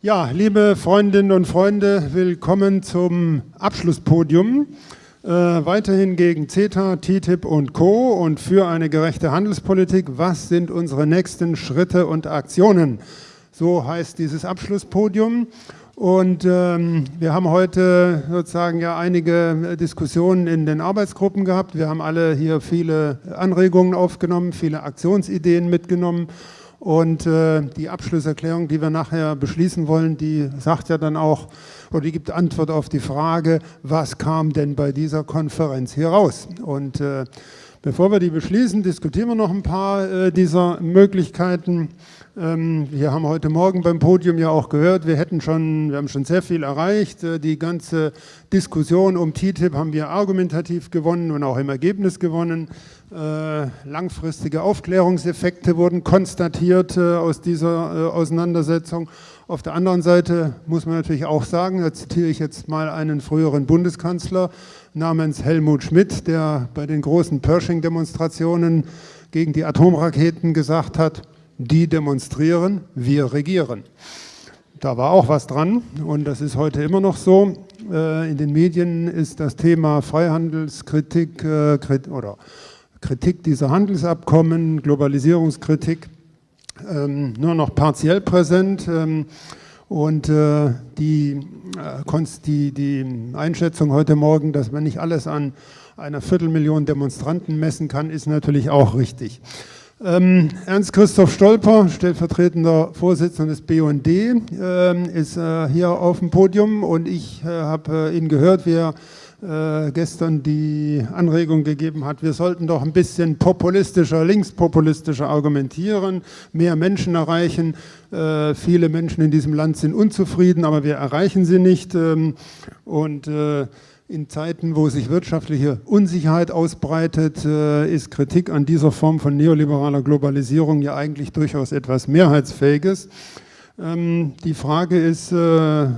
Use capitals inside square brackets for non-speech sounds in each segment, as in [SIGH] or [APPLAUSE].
Ja, liebe Freundinnen und Freunde, willkommen zum Abschlusspodium. Äh, weiterhin gegen CETA, TTIP und Co. und für eine gerechte Handelspolitik. Was sind unsere nächsten Schritte und Aktionen? So heißt dieses Abschlusspodium. Und ähm, wir haben heute sozusagen ja einige Diskussionen in den Arbeitsgruppen gehabt. Wir haben alle hier viele Anregungen aufgenommen, viele Aktionsideen mitgenommen. Und äh, die Abschlusserklärung, die wir nachher beschließen wollen, die sagt ja dann auch, oder die gibt Antwort auf die Frage, was kam denn bei dieser Konferenz hier raus? Und äh, bevor wir die beschließen, diskutieren wir noch ein paar äh, dieser Möglichkeiten. Ähm, wir haben heute Morgen beim Podium ja auch gehört, wir hätten schon, wir haben schon sehr viel erreicht. Äh, die ganze Diskussion um TTIP haben wir argumentativ gewonnen und auch im Ergebnis gewonnen. Äh, langfristige Aufklärungseffekte wurden konstatiert äh, aus dieser Auseinandersetzung. Auf der anderen Seite muss man natürlich auch sagen, da zitiere ich jetzt mal einen früheren Bundeskanzler namens Helmut Schmidt, der bei den großen Pershing-Demonstrationen gegen die Atomraketen gesagt hat, die demonstrieren, wir regieren. Da war auch was dran und das ist heute immer noch so. Äh, in den Medien ist das Thema Freihandelskritik äh, oder Kritik dieser Handelsabkommen, Globalisierungskritik ähm, nur noch partiell präsent. Ähm, und äh, die, Einschätzung heute Morgen, dass man nicht alles an einer Viertelmillion Demonstranten messen kann, ist natürlich auch richtig. Ähm, Ernst-Christoph Stolper, stellvertretender Vorsitzender des BUND, ähm, ist äh, hier auf dem Podium und ich äh, habe äh, ihn gehört, wie er äh, gestern die Anregung gegeben hat, wir sollten doch ein bisschen populistischer, linkspopulistischer argumentieren, mehr Menschen erreichen. Äh, viele Menschen in diesem Land sind unzufrieden, aber wir erreichen sie nicht. Ähm, und äh, in Zeiten, wo sich wirtschaftliche Unsicherheit ausbreitet, äh, ist Kritik an dieser Form von neoliberaler Globalisierung ja eigentlich durchaus etwas Mehrheitsfähiges. Ähm, die Frage ist, äh,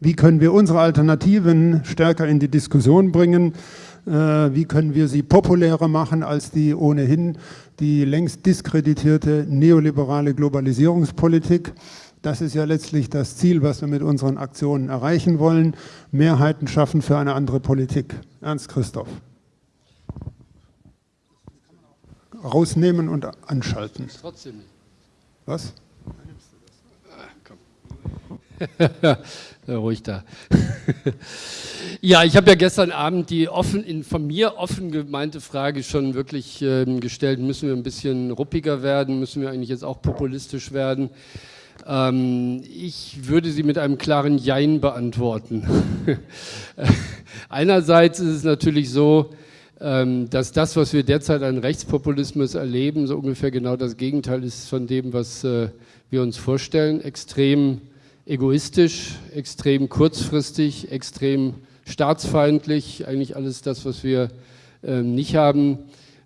wie können wir unsere Alternativen stärker in die Diskussion bringen? Äh, wie können wir sie populärer machen als die ohnehin die längst diskreditierte neoliberale Globalisierungspolitik? Das ist ja letztlich das Ziel, was wir mit unseren Aktionen erreichen wollen. Mehrheiten schaffen für eine andere Politik. Ernst Christoph. Rausnehmen und anschalten. Trotzdem nicht. Was? [LAUGHS] Ruhig da. [LAUGHS] ja, ich habe ja gestern Abend die offen, von mir offen gemeinte Frage schon wirklich ähm, gestellt, müssen wir ein bisschen ruppiger werden, müssen wir eigentlich jetzt auch populistisch werden? Ähm, ich würde sie mit einem klaren Jein beantworten. [LAUGHS] Einerseits ist es natürlich so, ähm, dass das, was wir derzeit an Rechtspopulismus erleben, so ungefähr genau das Gegenteil ist von dem, was äh, wir uns vorstellen. Extrem egoistisch, extrem kurzfristig, extrem staatsfeindlich, eigentlich alles das, was wir ähm, nicht haben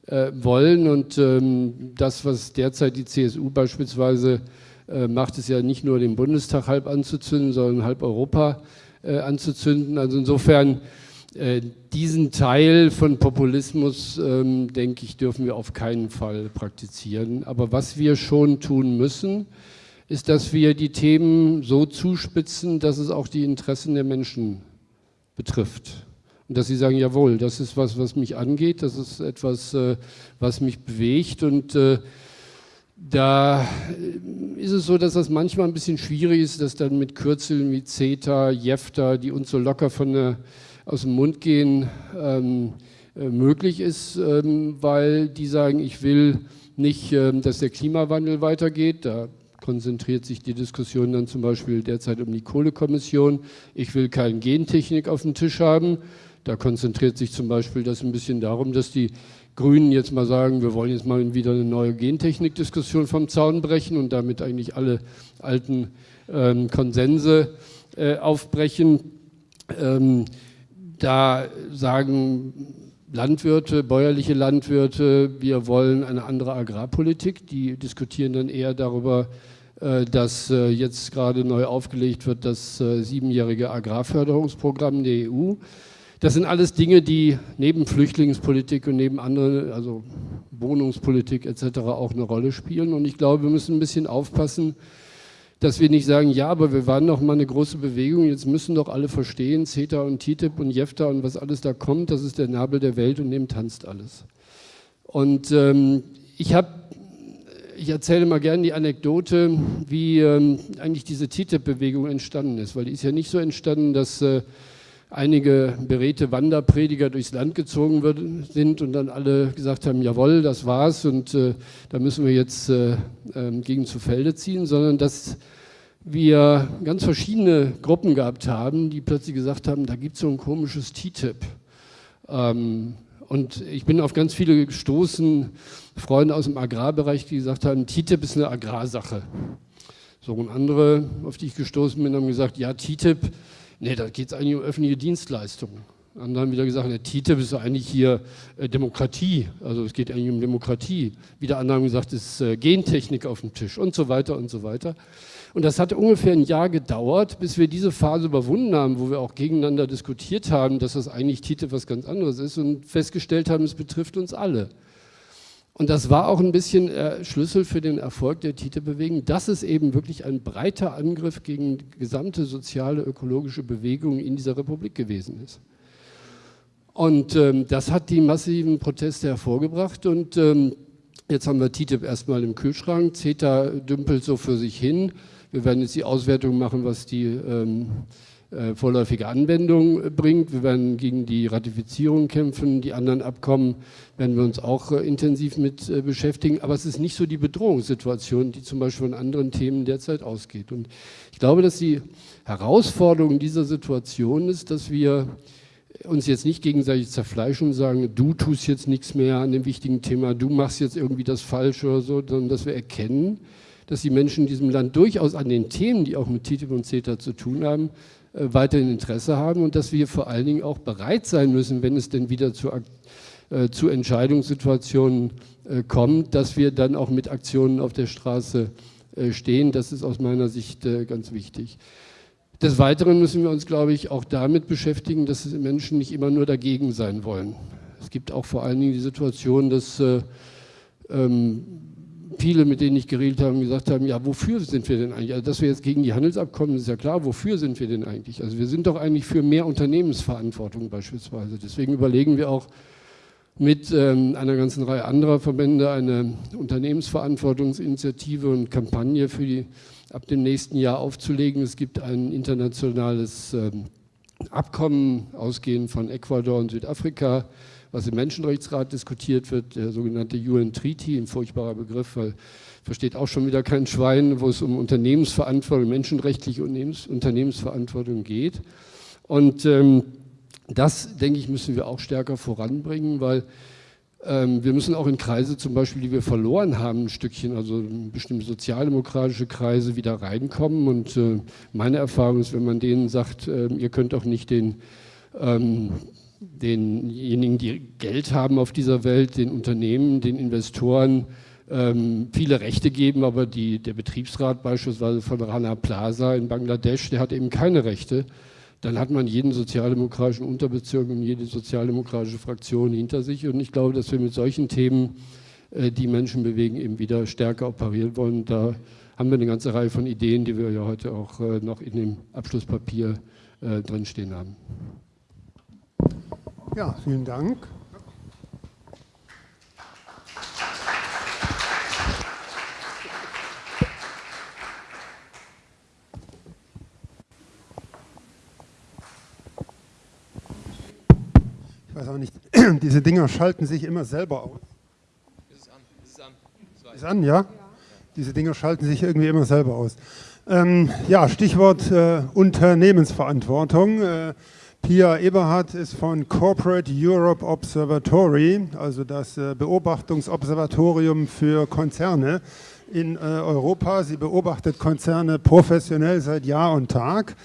äh, wollen. Und das, was derzeit die CSU beispielsweise macht es ja nicht nur den Bundestag halb anzuzünden, sondern halb Europa äh, anzuzünden. Also insofern äh, diesen Teil von Populismus, ähm, denke ich, dürfen wir auf keinen Fall praktizieren. Aber was wir schon tun müssen, ist, dass wir die Themen so zuspitzen, dass es auch die Interessen der Menschen betrifft. Und dass sie sagen, jawohl, das ist was, was mich angeht, das ist etwas, was mich bewegt und da äh, ist es so, dass das manchmal ein bisschen schwierig ist, dass dann mit Kürzeln wie CETA, JEFTA, die uns so locker von der, aus dem Mund gehen, ähm, äh, möglich ist, ähm, weil die sagen, ich will nicht, ähm, dass der Klimawandel weitergeht. Da konzentriert sich die Diskussion dann zum Beispiel derzeit um die Kohlekommission. Ich will keine Gentechnik auf dem Tisch haben. Da konzentriert sich zum Beispiel das ein bisschen darum, dass die Grünen jetzt mal sagen, wir wollen jetzt mal wieder eine neue Gentechnik-Diskussion vom Zaun brechen und damit eigentlich alle alten ähm, Konsense äh, aufbrechen. Ähm, da sagen Landwirte, bäuerliche Landwirte, wir wollen eine andere Agrarpolitik. Die diskutieren dann eher darüber, äh, dass äh, jetzt gerade neu aufgelegt wird das äh, siebenjährige Agrarförderungsprogramm der EU. Das sind alles Dinge, die neben Flüchtlingspolitik und neben anderen, also Wohnungspolitik etc. auch eine Rolle spielen. Und ich glaube, wir müssen ein bisschen aufpassen, dass wir nicht sagen, ja, aber wir waren doch mal eine große Bewegung, jetzt müssen doch alle verstehen, CETA und TTIP und JEFTA und was alles da kommt, das ist der Nabel der Welt und dem tanzt alles. Und ähm, ich habe, ich erzähle mal gerne die Anekdote, wie ähm, eigentlich diese TTIP-Bewegung entstanden ist, weil die ist ja nicht so entstanden, dass äh, einige beredte Wanderprediger durchs Land gezogen sind und dann alle gesagt haben, jawohl, das war's und äh, da müssen wir jetzt äh, äh, gegen zu Felde ziehen, sondern dass wir ganz verschiedene Gruppen gehabt haben, die plötzlich gesagt haben, da gibt es so ein komisches TTIP. Ähm, und ich bin auf ganz viele gestoßen, Freunde aus dem Agrarbereich, die gesagt haben, TTIP ist eine Agrarsache. So und andere, auf die ich gestoßen bin, haben gesagt, ja, TTIP, nee, da geht es eigentlich um öffentliche Dienstleistungen. Andere haben wieder gesagt, der TTIP ist eigentlich hier äh, Demokratie, also es geht eigentlich um Demokratie. Wieder andere haben gesagt, es ist äh, Gentechnik auf dem Tisch und so weiter und so weiter. Und das hat ungefähr ein Jahr gedauert, bis wir diese Phase überwunden haben, wo wir auch gegeneinander diskutiert haben, dass das eigentlich TTIP was ganz anderes ist und festgestellt haben, es betrifft uns alle. Und das war auch ein bisschen äh, Schlüssel für den Erfolg der TTIP-Bewegung, dass es eben wirklich ein breiter Angriff gegen gesamte soziale, ökologische Bewegung in dieser Republik gewesen ist. Und ähm, das hat die massiven Proteste hervorgebracht und ähm, jetzt haben wir TTIP erstmal im Kühlschrank, CETA dümpelt so für sich hin, wir werden jetzt die Auswertung machen, was die ähm, äh, vorläufige Anwendung bringt. Wir werden gegen die Ratifizierung kämpfen. Die anderen Abkommen werden wir uns auch äh, intensiv mit äh, beschäftigen. Aber es ist nicht so die Bedrohungssituation, die zum Beispiel von anderen Themen derzeit ausgeht. Und ich glaube, dass die Herausforderung dieser Situation ist, dass wir uns jetzt nicht gegenseitig zerfleischen und sagen, du tust jetzt nichts mehr an dem wichtigen Thema, du machst jetzt irgendwie das Falsche oder so, sondern dass wir erkennen, dass die Menschen in diesem Land durchaus an den Themen, die auch mit TTIP und CETA zu tun haben, äh, weiterhin Interesse haben und dass wir vor allen Dingen auch bereit sein müssen, wenn es denn wieder zu, äh, zu Entscheidungssituationen äh, kommt, dass wir dann auch mit Aktionen auf der Straße äh, stehen. Das ist aus meiner Sicht äh, ganz wichtig. Des Weiteren müssen wir uns, glaube ich, auch damit beschäftigen, dass Menschen nicht immer nur dagegen sein wollen. Es gibt auch vor allen Dingen die Situation, dass äh, ähm, viele, mit denen ich geredet habe, gesagt haben, ja, wofür sind wir denn eigentlich? Also, dass wir jetzt gegen die Handelsabkommen, ist ja klar, wofür sind wir denn eigentlich? Also wir sind doch eigentlich für mehr Unternehmensverantwortung beispielsweise. Deswegen überlegen wir auch mit ähm, einer ganzen Reihe anderer Verbände eine Unternehmensverantwortungsinitiative und Kampagne für die ab dem nächsten Jahr aufzulegen. Es gibt ein internationales ähm, Abkommen, ausgehend von Ecuador und Südafrika, was im Menschenrechtsrat diskutiert wird, der sogenannte UN Treaty, ein furchtbarer Begriff, weil versteht auch schon wieder kein Schwein, wo es um Unternehmensverantwortung, menschenrechtliche Unternehmensverantwortung geht. Und ähm, das, denke ich, müssen wir auch stärker voranbringen, weil ähm, wir müssen auch in Kreise zum Beispiel, die wir verloren haben, ein Stückchen, also bestimmte sozialdemokratische Kreise wieder reinkommen. Und äh, meine Erfahrung ist, wenn man denen sagt, äh, ihr könnt auch nicht den ähm, denjenigen, die Geld haben auf dieser Welt, den Unternehmen, den Investoren ähm, viele Rechte geben, aber die, der Betriebsrat beispielsweise von Rana Plaza in Bangladesch, der hat eben keine Rechte. Dann hat man jeden sozialdemokratischen Unterbezirk und jede sozialdemokratische Fraktion hinter sich. Und ich glaube, dass wir mit solchen Themen, äh, die Menschen bewegen, eben wieder stärker operieren wollen. Da haben wir eine ganze Reihe von Ideen, die wir ja heute auch äh, noch in dem Abschlusspapier äh, drinstehen haben. Ja, vielen Dank. Ich weiß auch nicht, [CLEARS THROAT] diese Dinger schalten sich immer selber aus. Ist es an? Ist es an? Ist an, ja? Diese Dinger schalten sich irgendwie immer selber aus. Ähm, ja, Stichwort äh, Unternehmensverantwortung. Äh, Pia Eberhardt ist von Corporate Europe Observatory, also das äh, Beobachtungsobservatorium für Konzerne in äh, Europa. Sie beobachtet Konzerne professionell seit Jahr und Tag.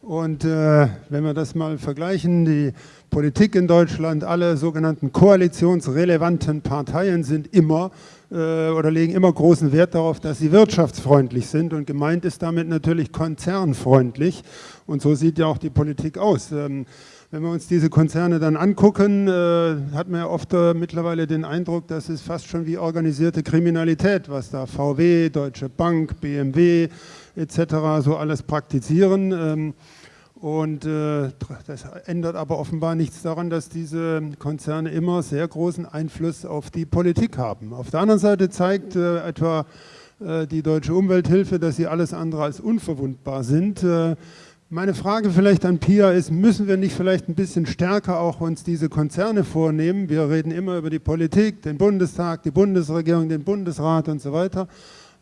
Und äh, wenn wir das mal vergleichen, die Politik in Deutschland, alle sogenannten koalitionsrelevanten Parteien sind immer äh, oder legen immer großen Wert darauf, dass sie wirtschaftsfreundlich sind und gemeint ist damit natürlich konzernfreundlich und so sieht ja auch die Politik aus. Ähm, wenn wir uns diese Konzerne dann angucken, äh, hat man ja oft äh, mittlerweile den Eindruck, das ist fast schon wie organisierte Kriminalität, was da VW, Deutsche Bank, BMW etc. so alles praktizieren. Ähm, und äh, das ändert aber offenbar nichts daran, dass diese Konzerne immer sehr großen Einfluss auf die Politik haben. Auf der anderen Seite zeigt etwa die Deutsche Umwelthilfe, dass sie alles andere als unverwundbar sind. Meine Frage vielleicht an Pia ist, müssen wir nicht vielleicht ein bisschen stärker auch uns diese Konzerne vornehmen? Wir reden immer über die Politik, den Bundestag, die Bundesregierung, den Bundesrat und so weiter.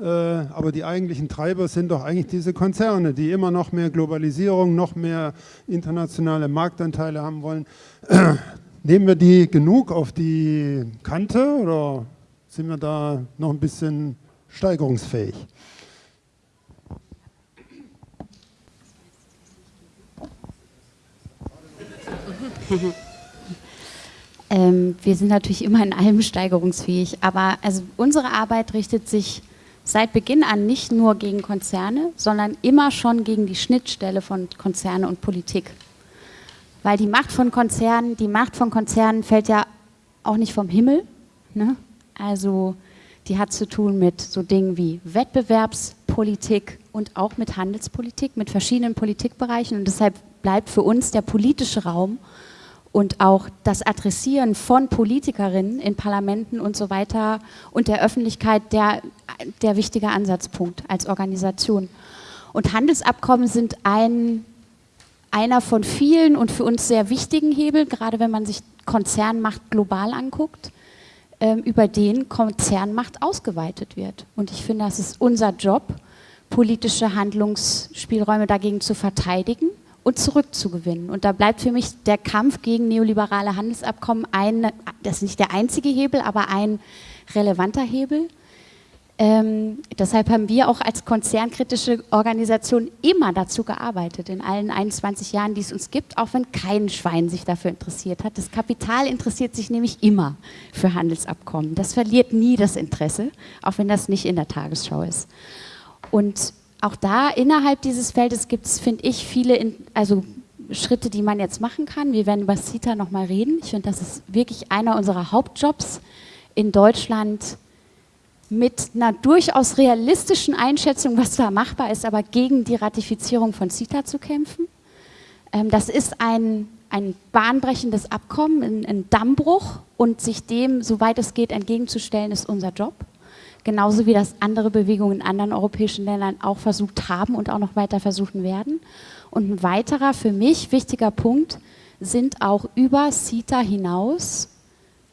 Äh, aber die eigentlichen Treiber sind doch eigentlich diese Konzerne, die immer noch mehr Globalisierung, noch mehr internationale Marktanteile haben wollen. [CLEARS THROAT] Nehmen wir die genug auf die Kante oder sind wir da noch ein bisschen steigerungsfähig? [LAUGHS] ähm, wir sind natürlich immer in allem steigerungsfähig, aber also unsere Arbeit richtet sich seit Beginn an nicht nur gegen Konzerne, sondern immer schon gegen die Schnittstelle von Konzerne und Politik. Weil die Macht von Konzernen, die Macht von Konzernen fällt ja auch nicht vom Himmel. Ne? Also die hat zu tun mit so Dingen wie Wettbewerbspolitik und auch mit Handelspolitik, mit verschiedenen Politikbereichen. Und deshalb bleibt für uns der politische Raum und auch das Adressieren von Politikerinnen in Parlamenten und so weiter und der Öffentlichkeit der, der wichtige Ansatzpunkt als Organisation. Und Handelsabkommen sind ein, einer von vielen und für uns sehr wichtigen Hebeln, gerade wenn man sich Konzernmacht global anguckt, ähm, über den Konzernmacht ausgeweitet wird. Und ich finde, das ist unser Job, politische Handlungsspielräume dagegen zu verteidigen und zurückzugewinnen. Und da bleibt für mich der Kampf gegen neoliberale Handelsabkommen ein, das ist nicht der einzige Hebel, aber ein relevanter Hebel. Ähm, deshalb haben wir auch als konzernkritische Organisation immer dazu gearbeitet, in allen 21 Jahren, die es uns gibt, auch wenn kein Schwein sich dafür interessiert hat. Das Kapital interessiert sich nämlich immer für Handelsabkommen. Das verliert nie das Interesse, auch wenn das nicht in der Tagesschau ist. Und auch da innerhalb dieses Feldes gibt es, finde ich, viele in, also Schritte, die man jetzt machen kann. Wir werden über CITA nochmal reden. Ich finde, das ist wirklich einer unserer Hauptjobs in Deutschland mit einer durchaus realistischen Einschätzung, was da machbar ist, aber gegen die Ratifizierung von CITA zu kämpfen. Ähm, das ist ein, ein bahnbrechendes Abkommen, ein, ein Dammbruch und sich dem, soweit es geht, entgegenzustellen, ist unser Job genauso wie das andere Bewegungen in anderen europäischen Ländern auch versucht haben und auch noch weiter versuchen werden. Und ein weiterer für mich wichtiger Punkt sind auch über CETA hinaus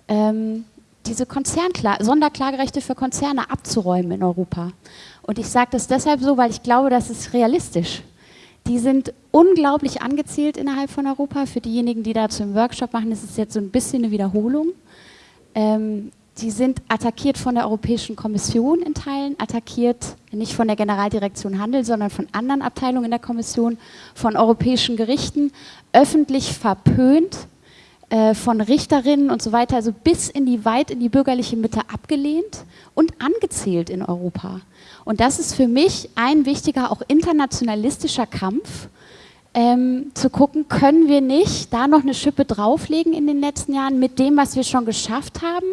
ähm, diese Sonderklagerechte für Konzerne abzuräumen in Europa. Und ich sage das deshalb so, weil ich glaube, das ist realistisch. Die sind unglaublich angezielt innerhalb von Europa. Für diejenigen, die dazu im Workshop machen, ist es jetzt so ein bisschen eine Wiederholung. Ähm, die sind attackiert von der Europäischen Kommission in Teilen, attackiert nicht von der Generaldirektion Handel, sondern von anderen Abteilungen in der Kommission, von europäischen Gerichten, öffentlich verpönt, äh, von Richterinnen und so weiter, also bis in die weit in die bürgerliche Mitte abgelehnt und angezählt in Europa. Und das ist für mich ein wichtiger, auch internationalistischer Kampf, ähm, zu gucken, können wir nicht da noch eine Schippe drauflegen in den letzten Jahren mit dem, was wir schon geschafft haben,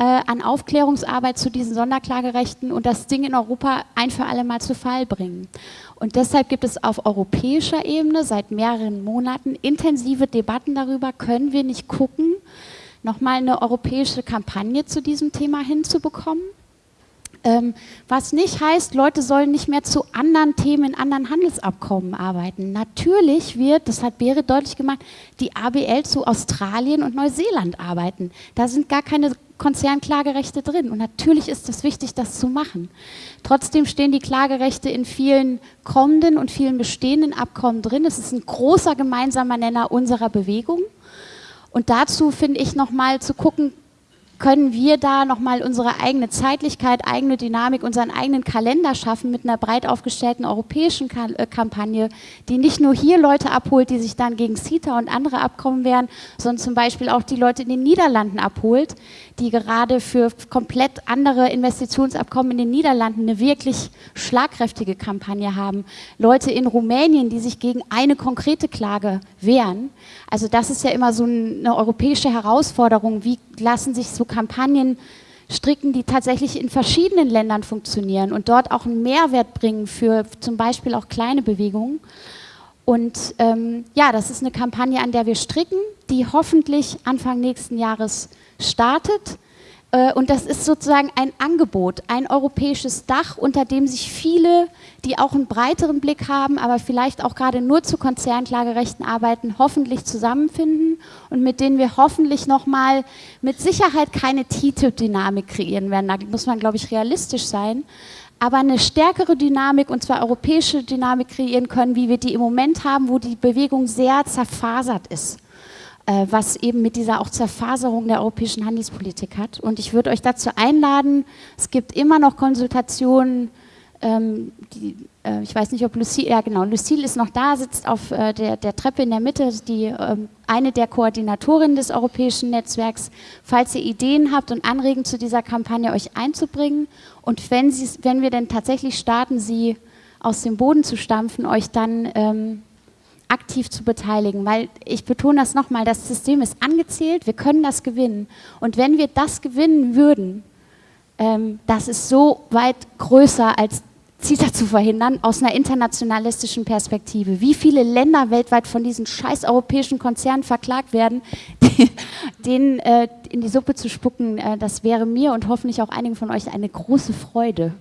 äh, an Aufklärungsarbeit zu diesen Sonderklagerechten und das Ding in Europa ein für alle Mal zu Fall bringen. Und deshalb gibt es auf europäischer Ebene seit mehreren Monaten intensive Debatten darüber, können wir nicht gucken, nochmal eine europäische Kampagne zu diesem Thema hinzubekommen. Ähm, was nicht heißt, Leute sollen nicht mehr zu anderen Themen in anderen Handelsabkommen arbeiten. Natürlich wird, das hat Berit deutlich gemacht, die ABL zu Australien und Neuseeland arbeiten. Da sind gar keine Konzernklagerechte drin. Und natürlich ist es wichtig, das zu machen. Trotzdem stehen die Klagerechte in vielen kommenden und vielen bestehenden Abkommen drin. Es ist ein großer gemeinsamer Nenner unserer Bewegung. Und dazu finde ich nochmal zu gucken, können wir da nochmal unsere eigene Zeitlichkeit, eigene Dynamik, unseren eigenen Kalender schaffen mit einer breit aufgestellten europäischen äh, Kampagne, die nicht nur hier Leute abholt, die sich dann gegen CETA und andere Abkommen wehren, sondern zum Beispiel auch die Leute in den Niederlanden abholt, die gerade für komplett andere Investitionsabkommen in den Niederlanden eine wirklich schlagkräftige Kampagne haben. Leute in Rumänien, die sich gegen eine konkrete Klage wehren. Also das ist ja immer so eine europäische Herausforderung. Wie lassen sich so Kampagnen stricken, die tatsächlich in verschiedenen Ländern funktionieren und dort auch einen Mehrwert bringen für zum Beispiel auch kleine Bewegungen. Und ähm, ja, das ist eine Kampagne, an der wir stricken, die hoffentlich Anfang nächsten Jahres startet. Äh, und das ist sozusagen ein Angebot, ein europäisches Dach, unter dem sich viele, die auch einen breiteren Blick haben, aber vielleicht auch gerade nur zu Konzernklagerechten arbeiten, hoffentlich zusammenfinden und mit denen wir hoffentlich nochmal mit Sicherheit keine TTIP-Dynamik kreieren werden. Da muss man, glaube ich, realistisch sein. Aber eine stärkere Dynamik, und zwar europäische Dynamik kreieren können, wie wir die im Moment haben, wo die Bewegung sehr zerfasert ist. Äh, was eben mit dieser auch Zerfaserung der europäischen Handelspolitik hat. Und ich würde euch dazu einladen, es gibt immer noch Konsultationen, ähm, die, äh, ich weiß nicht, ob Lucille, ja genau, Lucille ist noch da, sitzt auf äh, der, der, Treppe in der Mitte, die, ähm, eine der Koordinatorinnen des europäischen Netzwerks. Falls ihr Ideen habt und Anregungen zu dieser Kampagne euch einzubringen und wenn, wenn wir denn tatsächlich starten, sie aus dem Boden zu stampfen, euch dann ähm, aktiv zu beteiligen, weil ich betone das nochmal, das System ist angezählt, wir können das gewinnen. Und wenn wir das gewinnen würden, ähm, das ist so weit größer als CETA zu verhindern, aus einer internationalistischen Perspektive. Wie viele Länder weltweit von diesen scheiß europäischen Konzernen verklagt werden, [LAUGHS] die, denen äh, in die Suppe zu spucken, äh, das wäre mir und hoffentlich auch einigen von euch eine große Freude.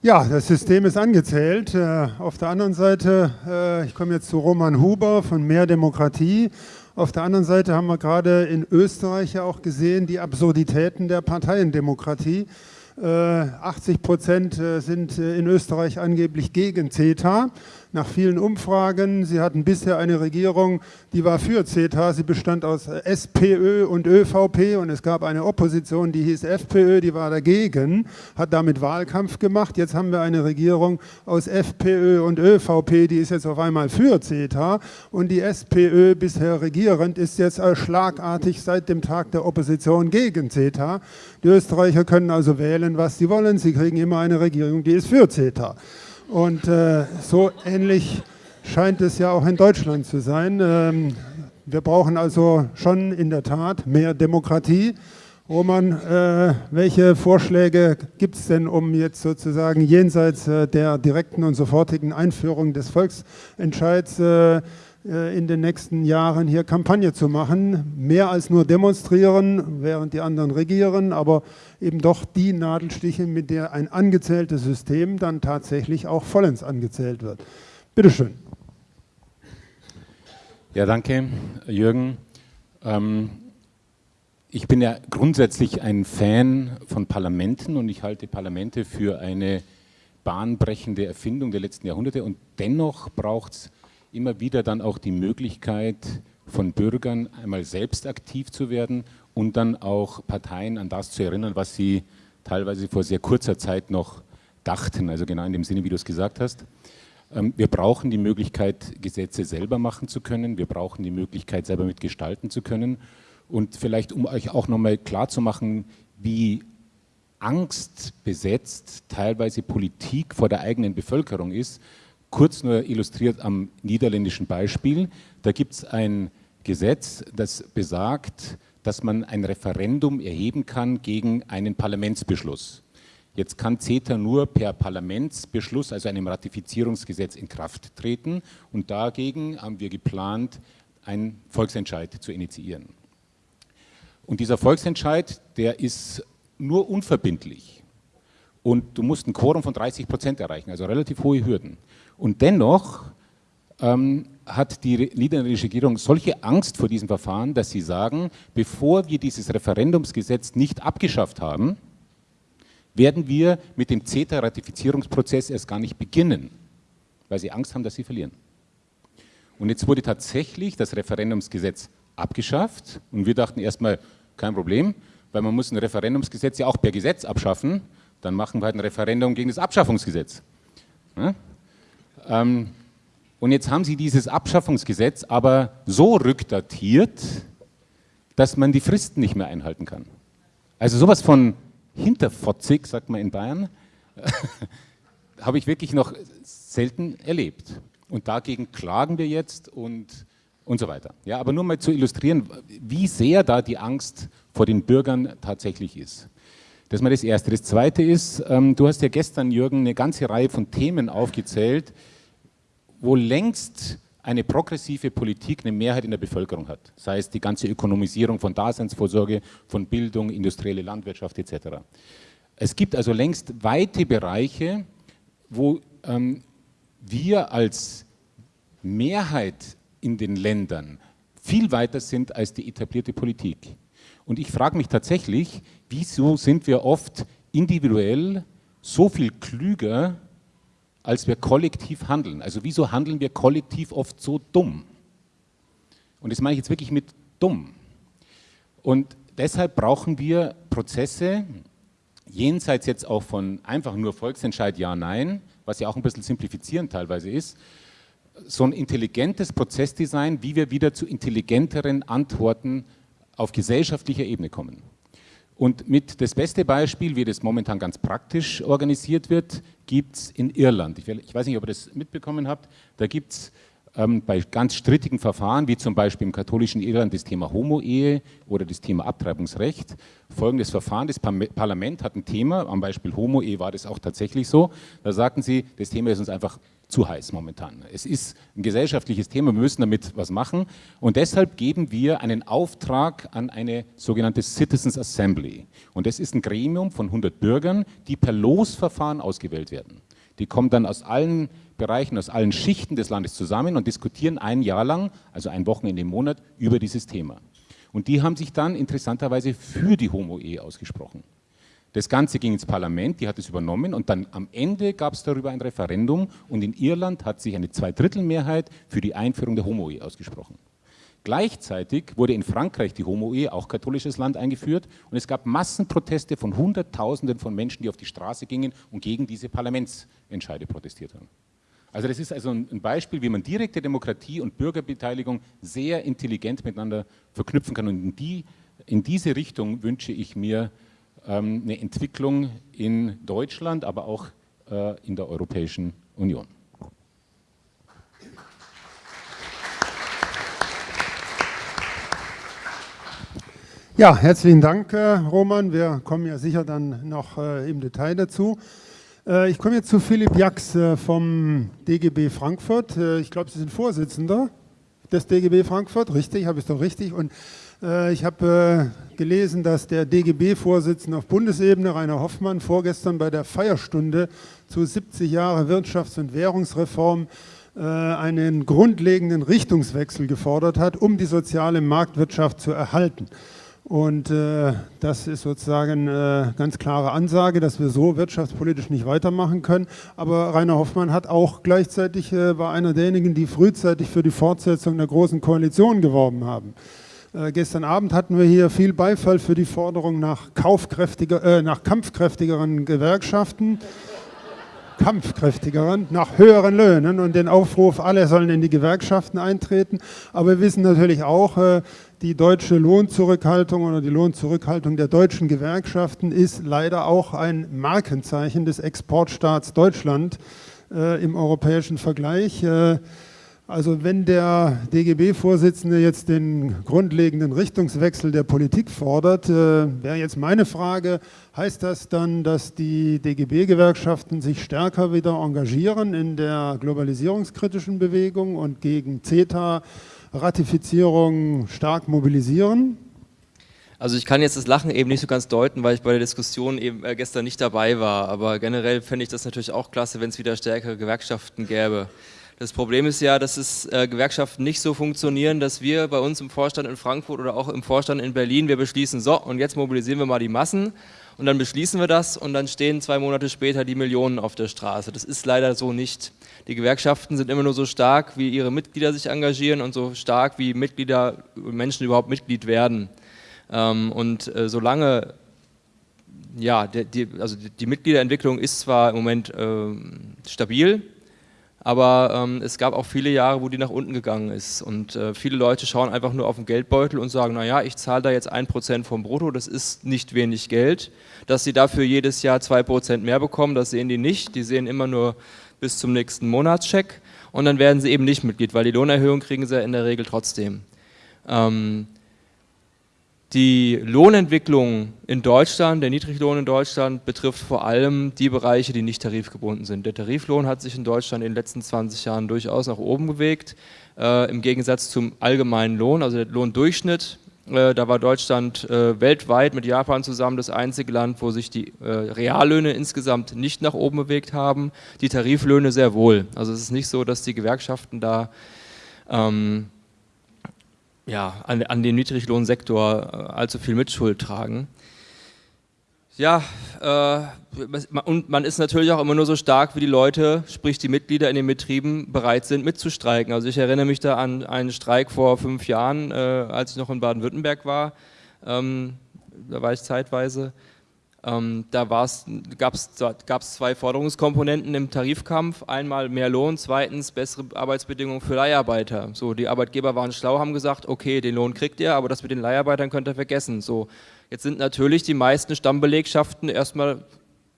Ja, das System ist angezählt. Äh, auf der anderen Seite, äh, ich komme jetzt zu Roman Huber von Mehr Demokratie. Auf der anderen Seite haben wir gerade in Österreich ja auch gesehen, die Absurditäten der Parteiendemokratie. 80 äh, Prozent sind in Österreich angeblich gegen CETA nach vielen Umfragen. Sie hatten bisher eine Regierung, die war für CETA. Sie bestand aus SPÖ und ÖVP und es gab eine Opposition, die hieß FPÖ, die war dagegen, hat damit Wahlkampf gemacht. Jetzt haben wir eine Regierung aus FPÖ und ÖVP, die ist jetzt auf einmal für CETA und die SPÖ, bisher regierend, ist jetzt schlagartig seit dem Tag der Opposition gegen CETA. Die Österreicher können also wählen, was sie wollen. Sie kriegen immer eine Regierung, die ist für CETA. Und äh, so ähnlich scheint es ja auch in Deutschland zu sein. Ähm, wir brauchen also schon in der Tat mehr Demokratie. Roman, äh, welche Vorschläge gibt es denn, um jetzt sozusagen jenseits äh, der direkten und sofortigen Einführung des Volksentscheids äh, äh, in den nächsten Jahren hier Kampagne zu machen. Mehr als nur demonstrieren, während die anderen regieren, aber eben doch die Nadelstiche, mit der ein angezähltes System dann tatsächlich auch vollends angezählt wird. Bitte schön. Ja, danke, Jürgen. Ähm, ich bin ja grundsätzlich ein Fan von Parlamenten und ich halte Parlamente für eine bahnbrechende Erfindung der letzten Jahrhunderte und dennoch braucht es immer wieder dann auch die Möglichkeit von Bürgern einmal selbst aktiv zu werden und dann auch Parteien an das zu erinnern, was sie teilweise vor sehr kurzer Zeit noch dachten, also genau in dem Sinne, wie du es gesagt hast. Ähm, wir brauchen die Möglichkeit, Gesetze selber machen zu können. Wir brauchen die Möglichkeit, selber mitgestalten zu können. Und vielleicht, um euch auch nochmal klarzumachen, wie angstbesetzt teilweise Politik vor der eigenen Bevölkerung ist, kurz nur illustriert am niederländischen Beispiel. Da gibt es ein Gesetz, das besagt, dass man ein Referendum erheben kann gegen einen Parlamentsbeschluss. Jetzt kann CETA nur per Parlamentsbeschluss, also einem Ratifizierungsgesetz, in Kraft treten. Und dagegen haben wir geplant, einen Volksentscheid zu initiieren. Und dieser Volksentscheid, der ist nur unverbindlich. Und du musst ein Quorum von 30 Prozent erreichen, also relativ hohe Hürden. Und dennoch ähm, hat die niederländische Regierung solche Angst vor diesem Verfahren, dass sie sagen, bevor wir dieses Referendumsgesetz nicht abgeschafft haben, werden wir mit dem CETA-Ratifizierungsprozess erst gar nicht beginnen, weil sie Angst haben, dass sie verlieren. Und jetzt wurde tatsächlich das Referendumsgesetz abgeschafft und wir dachten erstmal, kein Problem, weil man muss ein Referendumsgesetz ja auch per Gesetz abschaffen, dann machen wir halt ein Referendum gegen das Abschaffungsgesetz. Ja? Ähm, und jetzt haben sie dieses Abschaffungsgesetz aber so rückdatiert, dass man die Fristen nicht mehr einhalten kann. Also sowas von hinterfotzig, sagt man in Bayern, [LAUGHS] habe ich wirklich noch selten erlebt. Und dagegen klagen wir jetzt und, und so weiter. Ja, aber nur mal zu illustrieren, wie sehr da die Angst vor den Bürgern tatsächlich ist. Das ist mal das Erste. Das Zweite ist, ähm, du hast ja gestern, Jürgen, eine ganze Reihe von Themen aufgezählt, wo längst eine progressive Politik eine Mehrheit in der Bevölkerung hat. Sei es die ganze Ökonomisierung von Daseinsvorsorge, von Bildung, industrielle Landwirtschaft etc. Es gibt also längst weite Bereiche, wo ähm, wir als Mehrheit in den Ländern viel weiter sind als die etablierte Politik. Und ich frage mich tatsächlich, wieso sind wir oft individuell so viel klüger, als wir kollektiv handeln? Also wieso handeln wir kollektiv oft so dumm? Und das meine ich jetzt wirklich mit dumm. Und deshalb brauchen wir Prozesse, jenseits jetzt auch von einfach nur Volksentscheid Ja, Nein, was ja auch ein bisschen simplifizierend teilweise ist, so ein intelligentes Prozessdesign, wie wir wieder zu intelligenteren Antworten auf gesellschaftlicher Ebene kommen. Und mit das beste Beispiel, wie das momentan ganz praktisch organisiert wird, gibt es in Irland. Ich, weiß nicht, ob ihr das mitbekommen habt. Da gibt es ähm, bei ganz strittigen Verfahren, wie zum Beispiel im katholischen Irland das Thema Homo-Ehe oder das Thema Abtreibungsrecht, folgendes Verfahren. Das Parlament hat ein Thema, am Beispiel Homo-Ehe war das auch tatsächlich so. Da sagten sie, das Thema ist uns einfach zu heiß momentan. Es ist ein gesellschaftliches Thema, wir müssen damit was machen und deshalb geben wir einen Auftrag an eine sogenannte Citizens Assembly und das ist ein Gremium von 100 Bürgern, die per Losverfahren ausgewählt werden. Die kommen dann aus allen Bereichen, aus allen Schichten des Landes zusammen und diskutieren ein Jahr lang, also ein Wochenende im Monat, über dieses Thema. Und die haben sich dann interessanterweise für die Homo-Ehe ausgesprochen. Das Ganze ging ins Parlament, die hat es übernommen und dann am Ende gab es darüber ein Referendum und in Irland hat sich eine Zweidrittelmehrheit für die Einführung der Homo-Ehe ausgesprochen. Gleichzeitig wurde in Frankreich die Homo-Ehe, auch katholisches Land, eingeführt und es gab Massenproteste von Hunderttausenden von Menschen, die auf die Straße gingen und gegen diese Parlamentsentscheide protestiert haben. Also das ist also ein Beispiel, wie man direkte Demokratie und Bürgerbeteiligung sehr intelligent miteinander verknüpfen kann und in, die, in diese Richtung wünsche ich mir ähm, eine Entwicklung in Deutschland, aber auch äh, in der Europäischen Union. Ja, herzlichen Dank, äh, Roman. Wir kommen ja sicher dann noch äh, im Detail dazu. ich komme jetzt zu Philipp Jax vom DGB Frankfurt. ich glaube, Sie sind Vorsitzender des DGB Frankfurt, richtig? Habe ich es doch richtig? Und äh, ich habe äh, gelesen, dass der DGB-Vorsitzende auf Bundesebene, Rainer Hoffmann, vorgestern bei der Feierstunde zu 70 Jahre Wirtschafts- und Währungsreform äh, einen grundlegenden Richtungswechsel gefordert hat, um die soziale Marktwirtschaft zu erhalten. Und äh, das ist sozusagen eine ganz klare Ansage, dass wir so wirtschaftspolitisch nicht weitermachen können. Aber Rainer Hoffmann hat auch gleichzeitig, äh, war einer derjenigen, die frühzeitig für die Fortsetzung der Großen Koalition geworben haben. Äh, gestern Abend hatten wir hier viel Beifall für die Forderung nach, kaufkräftiger, äh, nach kampfkräftigeren Gewerkschaften, kampfkräftigeren, nach höheren Löhnen und den Aufruf, alle sollen in die Gewerkschaften eintreten. Aber wir wissen natürlich auch, äh, die deutsche Lohnzurückhaltung oder die Lohnzurückhaltung der deutschen Gewerkschaften ist leider auch ein Markenzeichen des Exportstaats Deutschland äh, im europäischen Vergleich. Äh, also wenn der DGB-Vorsitzende jetzt den grundlegenden Richtungswechsel der Politik fordert, äh, wäre jetzt meine Frage, heißt das dann, dass die DGB-Gewerkschaften sich stärker wieder engagieren in der globalisierungskritischen Bewegung und gegen CETA-Ratifizierung stark mobilisieren? Also ich kann jetzt das Lachen eben nicht so ganz deuten, weil ich bei der Diskussion eben äh, gestern nicht dabei war, aber generell fände ich das natürlich auch klasse, wenn es wieder stärkere Gewerkschaften gäbe. Das Problem ist ja, dass es äh, Gewerkschaften nicht so funktionieren, dass wir bei uns im Vorstand in Frankfurt oder auch im Vorstand in Berlin, wir beschließen, so und jetzt mobilisieren wir mal die Massen und dann beschließen wir das und dann stehen zwei Monate später die Millionen auf der Straße. Das ist leider so nicht. Die Gewerkschaften sind immer nur so stark, wie ihre Mitglieder sich engagieren und so stark, wie Mitglieder, Menschen überhaupt Mitglied werden. Ähm, und äh, solange ja, die, also die Mitgliederentwicklung ist zwar im Moment äh, stabil, aber ähm, es gab auch viele Jahre, wo die nach unten gegangen ist. Und äh, viele Leute schauen einfach nur auf den Geldbeutel und sagen, naja, ich zahle da jetzt ein Prozent vom Brutto, das ist nicht wenig Geld. Dass sie dafür jedes Jahr zwei Prozent mehr bekommen, das sehen die nicht. Die sehen immer nur bis zum nächsten Monatscheck und dann werden sie eben nicht Mitglied, weil die Lohnerhöhung kriegen sie in der Regel trotzdem. Ähm, die Lohnentwicklung in Deutschland, der Niedriglohn in Deutschland, betrifft vor allem die Bereiche, die nicht tarifgebunden sind. Der Tariflohn hat sich in Deutschland in den letzten 20 Jahren durchaus nach oben bewegt, äh, im Gegensatz zum allgemeinen Lohn, also der Lohndurchschnitt. Äh, da war Deutschland äh, weltweit mit Japan zusammen das einzige Land, wo sich die äh, Reallöhne insgesamt nicht nach oben bewegt haben, die Tariflöhne sehr wohl. Also es ist nicht so, dass die Gewerkschaften da ähm, ja, an, an den Niedriglohnsektor allzu viel Mitschuld tragen. Ja, äh, und man ist natürlich auch immer nur so stark, wie die Leute, sprich die Mitglieder in den Betrieben, bereit sind mitzustreiken. Also ich erinnere mich da an einen Streik vor fünf Jahren, äh, als ich noch in Baden-Württemberg war. Ähm, da war ich zeitweise. Ähm, da gab es zwei Forderungskomponenten im Tarifkampf. Einmal mehr Lohn, zweitens bessere Arbeitsbedingungen für Leiharbeiter. So, die Arbeitgeber waren schlau, haben gesagt, okay, den Lohn kriegt ihr, aber das mit den Leiharbeitern könnt ihr vergessen. So, jetzt sind natürlich die meisten Stammbelegschaften erstmal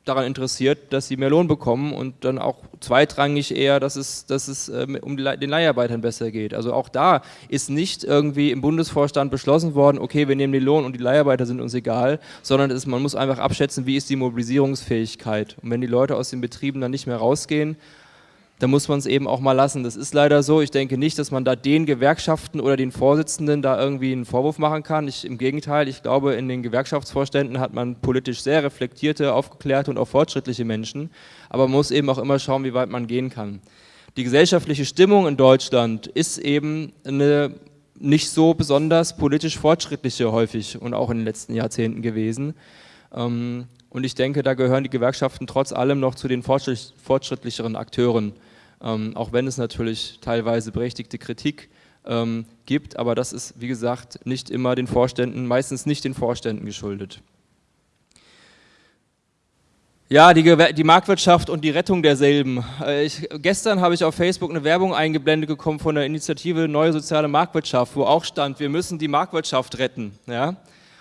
daran interessiert, dass sie mehr Lohn bekommen und dann auch zweitrangig eher, dass es, dass es äh, um den Leiharbeitern besser geht. Also auch da ist nicht irgendwie im Bundesvorstand beschlossen worden, okay, wir nehmen den Lohn und die Leiharbeiter sind uns egal, sondern ist, man muss einfach abschätzen, wie ist die Mobilisierungsfähigkeit. Und wenn die Leute aus den Betrieben dann nicht mehr rausgehen, da muss man es eben auch mal lassen. Das ist leider so. Ich denke nicht, dass man da den Gewerkschaften oder den Vorsitzenden da irgendwie einen Vorwurf machen kann. Ich, Im Gegenteil, ich glaube, in den Gewerkschaftsvorständen hat man politisch sehr reflektierte, aufgeklärte und auch fortschrittliche Menschen. Aber man muss eben auch immer schauen, wie weit man gehen kann. Die gesellschaftliche Stimmung in Deutschland ist eben eine nicht so besonders politisch fortschrittliche häufig und auch in den letzten Jahrzehnten gewesen. Ähm, und ich denke, da gehören die Gewerkschaften trotz allem noch zu den fortschrittlicheren Akteuren ähm, auch wenn es natürlich teilweise berechtigte Kritik ähm, gibt, aber das ist, wie gesagt, nicht immer den Vorständen, meistens nicht den Vorständen geschuldet. Ja, die, die, Marktwirtschaft und die Rettung derselben. Äh, ich, gestern habe ich auf Facebook eine Werbung eingeblendet bekommen von der Initiative Neue Soziale Marktwirtschaft, wo auch stand, wir müssen die Marktwirtschaft retten. Ja?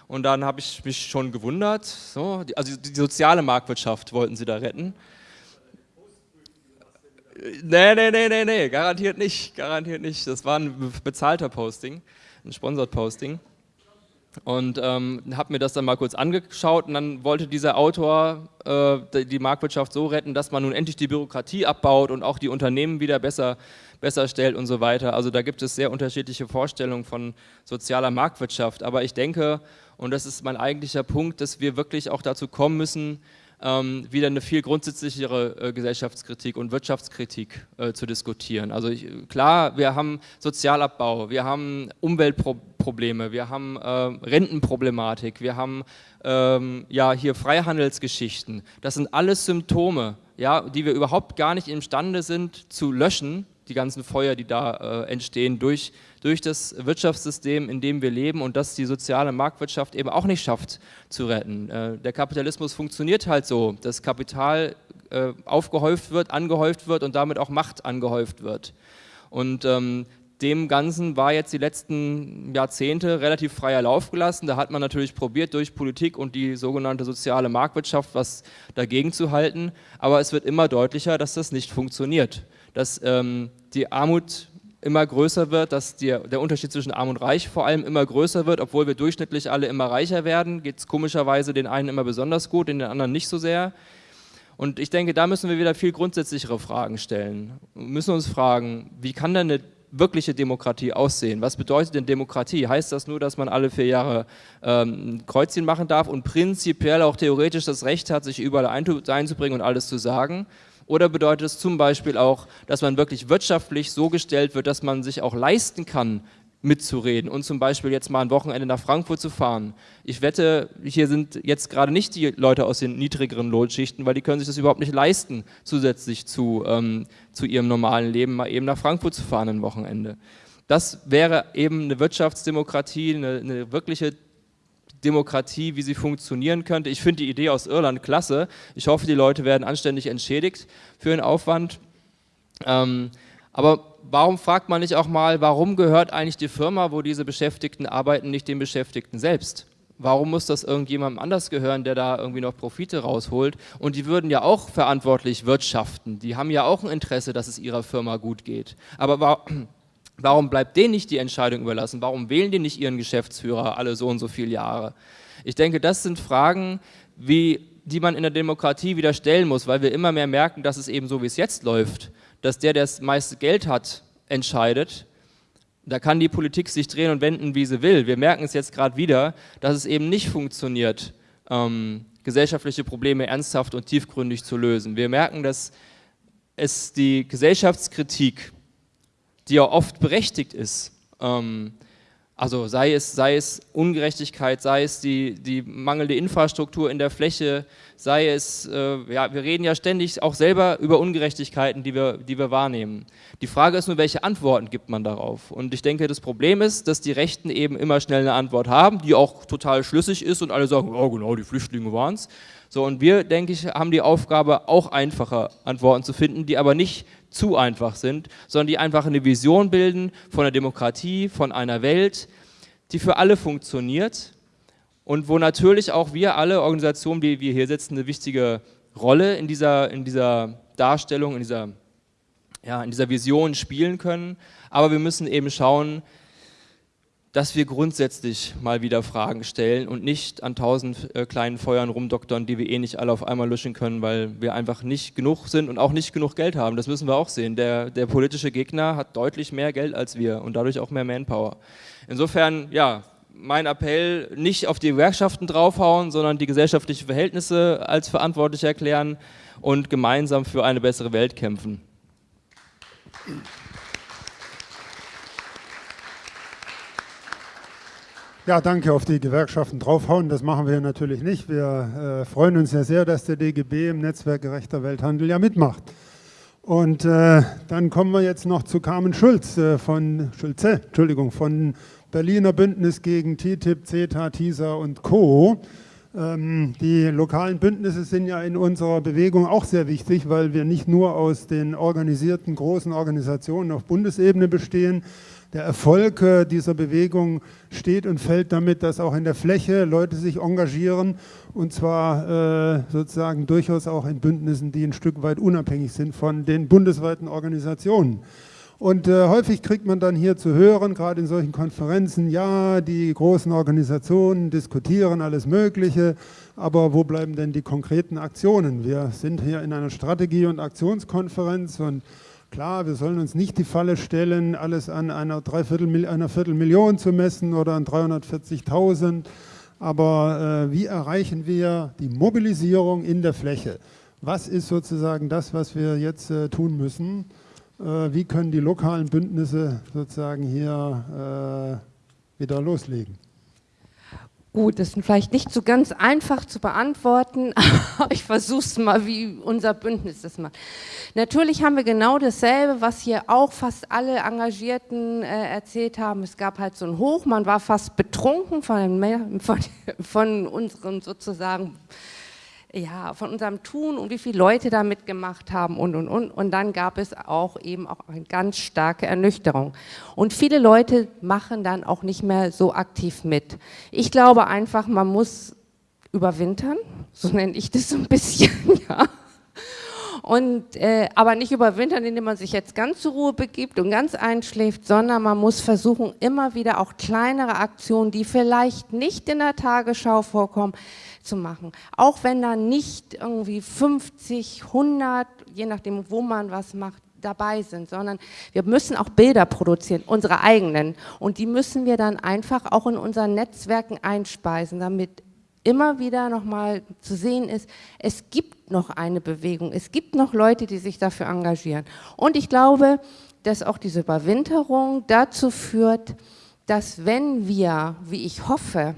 Und dann habe ich mich schon gewundert, so, die, also die soziale Marktwirtschaft wollten sie da retten. Nee, nee, nee, nee, nee, garantiert nicht, garantiert nicht. Das war ein bezahlter Posting, ein Sponsored Posting. Und ähm, habe mir das dann mal kurz angeschaut und dann wollte dieser Autor äh, die Marktwirtschaft so retten, dass man nun endlich die Bürokratie abbaut und auch die Unternehmen wieder besser, besser stellt und so weiter. Also da gibt es sehr unterschiedliche Vorstellungen von sozialer Marktwirtschaft. Aber ich denke, und das ist mein eigentlicher Punkt, dass wir wirklich auch dazu kommen müssen, ähm, wieder eine viel grundsätzlichere äh, Gesellschaftskritik und Wirtschaftskritik äh, zu diskutieren. Also ich, klar, wir haben Sozialabbau, wir haben Umweltprobleme, wir haben äh, Rentenproblematik, wir haben ähm, ja hier Freihandelsgeschichten. Das sind alles Symptome, ja, die wir überhaupt gar nicht imstande sind zu löschen, die ganzen Feuer, die da äh, entstehen durch, durch das Wirtschaftssystem, in dem wir leben und das die soziale Marktwirtschaft eben auch nicht schafft zu retten. Äh, der Kapitalismus funktioniert halt so, dass Kapital äh, aufgehäuft wird, angehäuft wird und damit auch Macht angehäuft wird. Und ähm, dem Ganzen war jetzt die letzten Jahrzehnte relativ freier Lauf gelassen. Da hat man natürlich probiert, durch Politik und die sogenannte soziale Marktwirtschaft was dagegen zu halten. Aber es wird immer deutlicher, dass das nicht funktioniert. Dass ähm, die Armut immer größer wird, dass die, der Unterschied zwischen Arm und Reich vor allem immer größer wird, obwohl wir durchschnittlich alle immer reicher werden, geht es komischerweise den einen immer besonders gut, den anderen nicht so sehr. Und ich denke, da müssen wir wieder viel grundsätzlichere Fragen stellen. Wir müssen uns fragen, wie kann denn eine wirkliche Demokratie aussehen? Was bedeutet denn Demokratie? Heißt das nur, dass man alle vier Jahre ähm, ein Kreuzchen machen darf und prinzipiell auch theoretisch das Recht hat, sich überall einzubringen und alles zu sagen? Oder bedeutet es zum Beispiel auch, dass man wirklich wirtschaftlich so gestellt wird, dass man sich auch leisten kann, mitzureden und zum Beispiel jetzt mal ein Wochenende nach Frankfurt zu fahren. Ich wette, hier sind jetzt gerade nicht die Leute aus den niedrigeren Lohnschichten, weil die können sich das überhaupt nicht leisten, zusätzlich zu, ähm, zu ihrem normalen Leben mal eben nach Frankfurt zu fahren ein Wochenende. Das wäre eben eine Wirtschaftsdemokratie, eine, eine wirkliche Demokratie, wie sie funktionieren könnte. Ich finde die Idee aus Irland klasse. Ich hoffe, die Leute werden anständig entschädigt für den Aufwand. Ähm, aber warum fragt man nicht auch mal, warum gehört eigentlich die Firma, wo diese Beschäftigten arbeiten, nicht den Beschäftigten selbst? Warum muss das irgendjemandem anders gehören, der da irgendwie noch Profite rausholt? Und die würden ja auch verantwortlich wirtschaften. Die haben ja auch ein Interesse, dass es ihrer Firma gut geht. Aber warum [CLEARS THROAT] bleibt denen nicht die Entscheidung überlassen? Warum wählen die nicht ihren Geschäftsführer alle so und so viele Jahre? Ich denke, das sind Fragen, wie, die man in der Demokratie wieder stellen muss, weil wir immer mehr merken, dass es eben so, wie es jetzt läuft, dass der, der das meiste Geld hat, entscheidet. Da kann die Politik sich drehen und wenden, wie sie will. Wir merken es jetzt gerade wieder, dass es eben nicht funktioniert, ähm, gesellschaftliche Probleme ernsthaft und tiefgründig zu lösen. Wir merken, dass es die Gesellschaftskritik, die ja oft berechtigt ist, ähm, also sei es, sei es Ungerechtigkeit, sei es die, die mangelnde Infrastruktur in der Fläche, sei es, äh, ja, wir reden ja ständig auch selber über Ungerechtigkeiten, die wir, die wir wahrnehmen. Die Frage ist nur, welche Antworten gibt man darauf? Und ich denke, das Problem ist, dass die Rechten eben immer schnell eine Antwort haben, die auch total schlüssig ist und alle sagen, oh genau, die Flüchtlinge waren es. So, und wir, denke ich, haben die Aufgabe, auch einfache Antworten zu finden, die aber nicht zu einfach sind, sondern die einfach eine Vision bilden von der Demokratie, von einer Welt, die für alle funktioniert und wo natürlich auch wir alle Organisationen, wie wir hier sitzen, eine wichtige Rolle in dieser, in dieser Darstellung, in dieser, ja, in dieser Vision spielen können. Aber wir müssen eben schauen, dass wir grundsätzlich mal wieder Fragen stellen und nicht an tausend äh, kleinen Feuern rumdoktern, die wir eh nicht alle auf einmal löschen können, weil wir einfach nicht genug sind und auch nicht genug Geld haben. Das müssen wir auch sehen. Der, der politische Gegner hat deutlich mehr Geld als wir und dadurch auch mehr Manpower. Insofern, ja, mein Appell, nicht auf die Gewerkschaften draufhauen, sondern die gesellschaftlichen Verhältnisse als verantwortlich erklären und gemeinsam für eine bessere Welt kämpfen. Ja, danke. Auf die Gewerkschaften draufhauen, das machen wir natürlich nicht. Wir äh, freuen uns ja sehr, dass der DGB im Netzwerk Gerechter Welthandel ja mitmacht. Und äh, dann kommen wir jetzt noch zu Carmen Schulz äh, von Schulze, Entschuldigung, von Berliner Bündnis gegen TTIP, CETA, TISA und Co. Ähm, die lokalen Bündnisse sind ja in unserer Bewegung auch sehr wichtig, weil wir nicht nur aus den organisierten großen Organisationen auf Bundesebene bestehen, der Erfolg äh, dieser Bewegung steht und fällt damit, dass auch in der Fläche Leute sich engagieren und zwar äh, sozusagen durchaus auch in Bündnissen, die ein Stück weit unabhängig sind von den bundesweiten Organisationen. Und äh, häufig kriegt man dann hier zu hören, gerade in solchen Konferenzen, ja, die großen Organisationen diskutieren alles Mögliche, aber wo bleiben denn die konkreten Aktionen? Wir sind hier in einer Strategie- und Aktionskonferenz und Klar, wir sollen uns nicht die Falle stellen, alles an einer, Dreiviertel, einer Viertelmillion zu messen oder an 340.000. Aber äh, wie erreichen wir die Mobilisierung in der Fläche? Was ist sozusagen das, was wir jetzt äh, tun müssen? Äh, wie können die lokalen Bündnisse sozusagen hier äh, wieder loslegen? Gut, das ist vielleicht nicht so ganz einfach zu beantworten, [LAUGHS] aber ich versuche es mal, wie unser Bündnis das macht. Natürlich haben wir genau dasselbe, was hier auch fast alle Engagierten äh, erzählt haben. Es gab halt so ein Hoch, man war fast betrunken von, [LAUGHS] von, von unseren sozusagen ja, von unserem Tun und wie viele Leute da mitgemacht haben und, und, und. Und dann gab es auch eben auch eine ganz starke Ernüchterung. Und viele Leute machen dann auch nicht mehr so aktiv mit. Ich glaube einfach, man muss überwintern, [LAUGHS] so nenne ich das so ein bisschen, [LAUGHS] ja. Und, äh, aber nicht überwintern, indem man sich jetzt ganz zur Ruhe begibt und ganz einschläft, sondern man muss versuchen, immer wieder auch kleinere Aktionen, die vielleicht nicht in der Tagesschau vorkommen, zu machen. Auch wenn da nicht irgendwie 50, 100, je nachdem, wo man was macht, dabei sind, sondern wir müssen auch Bilder produzieren, unsere eigenen. Und die müssen wir dann einfach auch in unseren Netzwerken einspeisen, damit immer wieder nochmal zu sehen ist, es gibt noch eine Bewegung, es gibt noch Leute, die sich dafür engagieren. Und ich glaube, dass auch diese Überwinterung dazu führt, dass wenn wir, wie ich hoffe,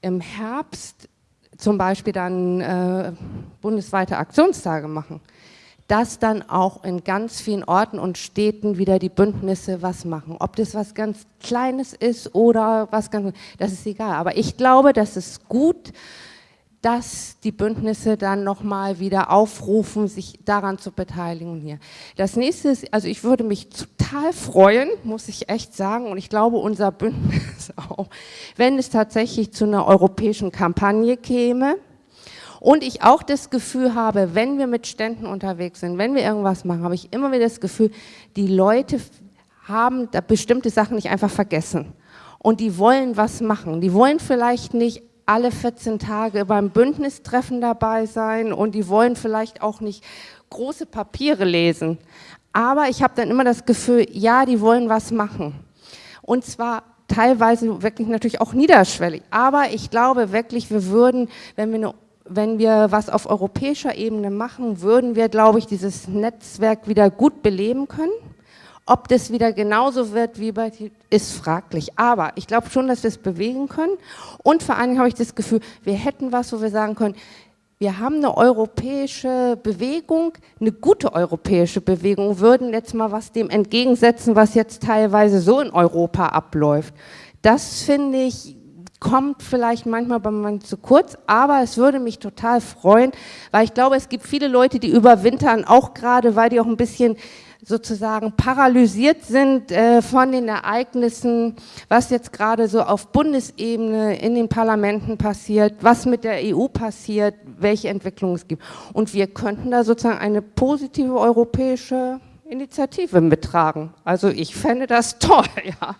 im Herbst zum Beispiel dann äh, bundesweite Aktionstage machen, dass dann auch in ganz vielen Orten und Städten wieder die Bündnisse was machen. Ob das was ganz Kleines ist oder was ganz, das ist egal. Aber ich glaube, das ist gut, dass die Bündnisse dann nochmal wieder aufrufen, sich daran zu beteiligen hier. Das nächste ist, also ich würde mich total freuen, muss ich echt sagen, und ich glaube unser Bündnis [LAUGHS] auch, wenn es tatsächlich zu einer europäischen Kampagne käme, und ich auch das Gefühl habe, wenn wir mit Ständen unterwegs sind, wenn wir irgendwas machen, habe ich immer wieder das Gefühl, die Leute haben bestimmte Sachen nicht einfach vergessen. Und die wollen was machen. Die wollen vielleicht nicht alle 14 Tage beim Bündnistreffen dabei sein und die wollen vielleicht auch nicht große Papiere lesen. Aber ich habe dann immer das Gefühl, ja, die wollen was machen. Und zwar teilweise wirklich natürlich auch niederschwellig. Aber ich glaube wirklich, wir würden, wenn wir eine wenn wir was auf europäischer Ebene machen, würden wir, glaube ich, dieses Netzwerk wieder gut beleben können. Ob das wieder genauso wird wie bei, ist fraglich. Aber ich glaube schon, dass wir es bewegen können. Und vor allen Dingen habe ich das Gefühl, wir hätten was, wo wir sagen können, wir haben eine europäische Bewegung, eine gute europäische Bewegung, würden jetzt mal was dem entgegensetzen, was jetzt teilweise so in Europa abläuft. Das finde ich kommt vielleicht manchmal bei man zu kurz, aber es würde mich total freuen, weil ich glaube, es gibt viele Leute, die überwintern, auch gerade, weil die auch ein bisschen sozusagen paralysiert sind äh, von den Ereignissen, was jetzt gerade so auf Bundesebene in den Parlamenten passiert, was mit der EU passiert, welche Entwicklungen es gibt. Und wir könnten da sozusagen eine positive europäische Initiative mittragen. Also ich fände das [LAUGHS] toll, ja.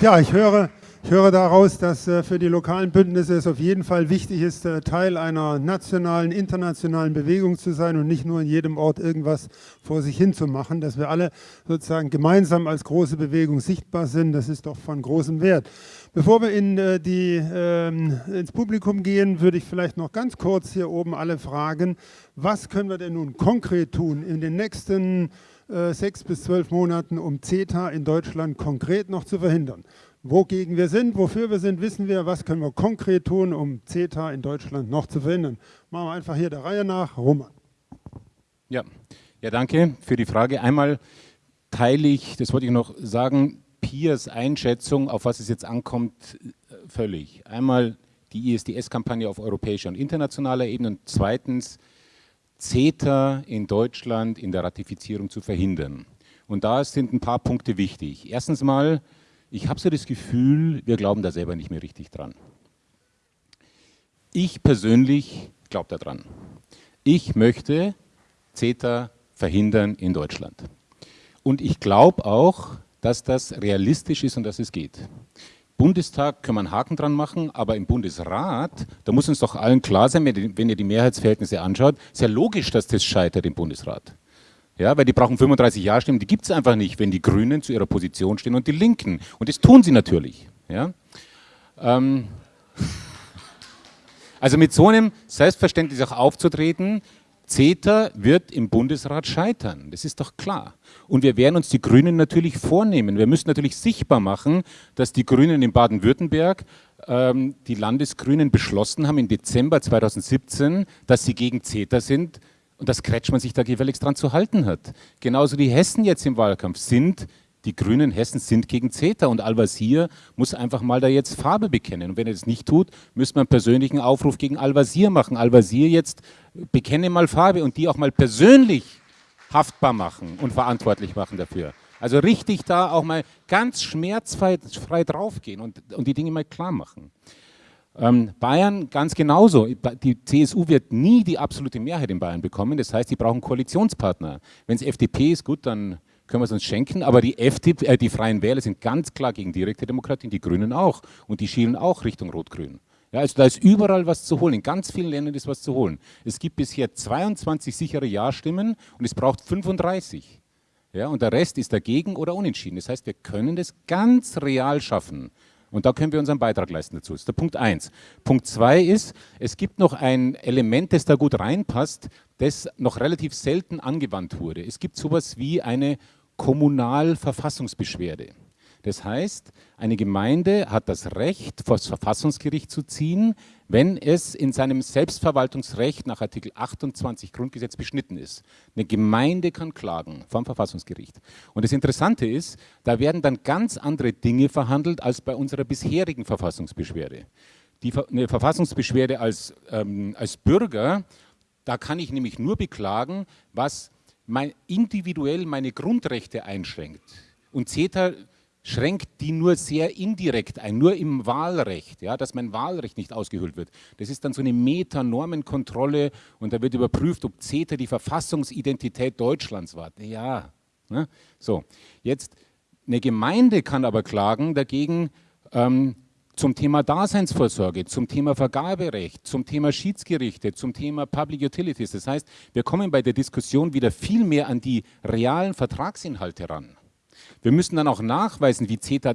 Ja, ich höre, ich höre daraus, dass äh, für die lokalen Bündnisse es auf jeden Fall wichtig ist, äh, Teil einer nationalen, internationalen Bewegung zu sein und nicht nur in jedem Ort irgendwas vor sich hin zu machen, dass wir alle sozusagen gemeinsam als große Bewegung sichtbar sind, das ist doch von großem Wert. Bevor wir in äh, die, ähm, ins Publikum gehen, würde ich vielleicht noch ganz kurz hier oben alle fragen, was können wir denn nun konkret tun in den nächsten sechs bis zwölf Monaten, um CETA in Deutschland konkret noch zu verhindern. Wogegen wir sind, wofür wir sind, wissen wir. Was können wir konkret tun, um CETA in Deutschland noch zu verhindern? Machen wir einfach hier der Reihe nach. Roman. Ja, ja danke für die Frage. Einmal teile ich, das wollte ich noch sagen, Piers Einschätzung, auf was es jetzt ankommt, äh, völlig. Einmal die ISDS-Kampagne auf europäischer und internationaler Ebene und zweitens CETA in Deutschland in der Ratifizierung zu verhindern. Und da sind ein paar Punkte wichtig. Erstens mal, ich habe so das Gefühl, wir glauben da selber nicht mehr richtig dran. Ich persönlich glaube daran. Ich möchte CETA verhindern in Deutschland. Und ich glaube auch, dass das realistisch ist und dass es geht. Bundestag können wir einen Haken dran machen, aber im Bundesrat, da muss uns doch allen klar sein, wenn ihr die Mehrheitsverhältnisse anschaut, ist ja logisch, dass das scheitert im Bundesrat. Ja, weil die brauchen 35 Ja-Stimmen, die gibt es einfach nicht, wenn die Grünen zu ihrer Position stehen und die Linken. Und das tun sie natürlich. Ja? Ähm, [LAUGHS] also mit so einem Selbstverständnis auch aufzutreten, CETA wird im Bundesrat scheitern, das ist doch klar. Und wir werden uns die Grünen natürlich vornehmen. Wir müssen natürlich sichtbar machen, dass die Grünen in Baden-Württemberg, ähm, die Landesgrünen beschlossen haben im Dezember 2017, dass sie gegen CETA sind und dass Kretschmann sich da gefälligst dran zu halten hat. Genauso die Hessen jetzt im Wahlkampf sind die Grünen Hessen sind gegen CETA und Al-Wazir muss einfach mal da jetzt Farbe bekennen. Und wenn er das nicht tut, müsste man einen persönlichen Aufruf gegen Al-Wazir machen. Al-Wazir jetzt bekenne mal Farbe und die auch mal persönlich haftbar machen und verantwortlich machen dafür. Also richtig da auch mal ganz schmerzfrei draufgehen und, und die Dinge mal klar machen. Ähm, Bayern ganz genauso. Die CSU wird nie die absolute Mehrheit in Bayern bekommen. Das heißt, die brauchen Koalitionspartner. Wenn es FDP ist, gut, dann können wir es uns schenken, aber die, FDP, äh, die Freien Wähler sind ganz klar gegen direkte Demokratie, die Grünen auch und die schielen auch Richtung Rot-Grün. Ja, also da ist überall was zu holen, in ganz vielen Ländern ist was zu holen. Es gibt bisher 22 sichere Ja-Stimmen und es braucht 35. Ja, und der Rest ist dagegen oder unentschieden. Das heißt, wir können das ganz real schaffen, Und da können wir unseren Beitrag leisten dazu. Das ist der Punkt 1. Punkt 2 ist, es gibt noch ein Element, das da gut reinpasst, das noch relativ selten angewandt wurde. Es gibt sowas wie eine Kommunalverfassungsbeschwerde. Das heißt, eine Gemeinde hat das Recht, vor das Verfassungsgericht zu ziehen, wenn es in seinem Selbstverwaltungsrecht nach Artikel 28 Grundgesetz beschnitten ist. Eine Gemeinde kann klagen vom Verfassungsgericht. Und das Interessante ist, da werden dann ganz andere Dinge verhandelt als bei unserer bisherigen Verfassungsbeschwerde. Die, eine Verfassungsbeschwerde als, ähm, als Bürger, da kann ich nämlich nur beklagen, was mein, individuell meine Grundrechte einschränkt. Und CETA schränkt die nur sehr indirekt ein, nur im Wahlrecht, ja, dass mein Wahlrecht nicht ausgehöhlt wird. Das ist dann so eine Metanormenkontrolle und da wird überprüft, ob CETA die Verfassungsidentität Deutschlands war. Ja, ne? so. Jetzt, eine Gemeinde kann aber klagen dagegen ähm, zum Thema Daseinsvorsorge, zum Thema Vergaberecht, zum Thema Schiedsgerichte, zum Thema Public Utilities. Das heißt, wir kommen bei der Diskussion wieder viel mehr an die realen Vertragsinhalte ran. Wir müssen dann auch nachweisen, wie CETA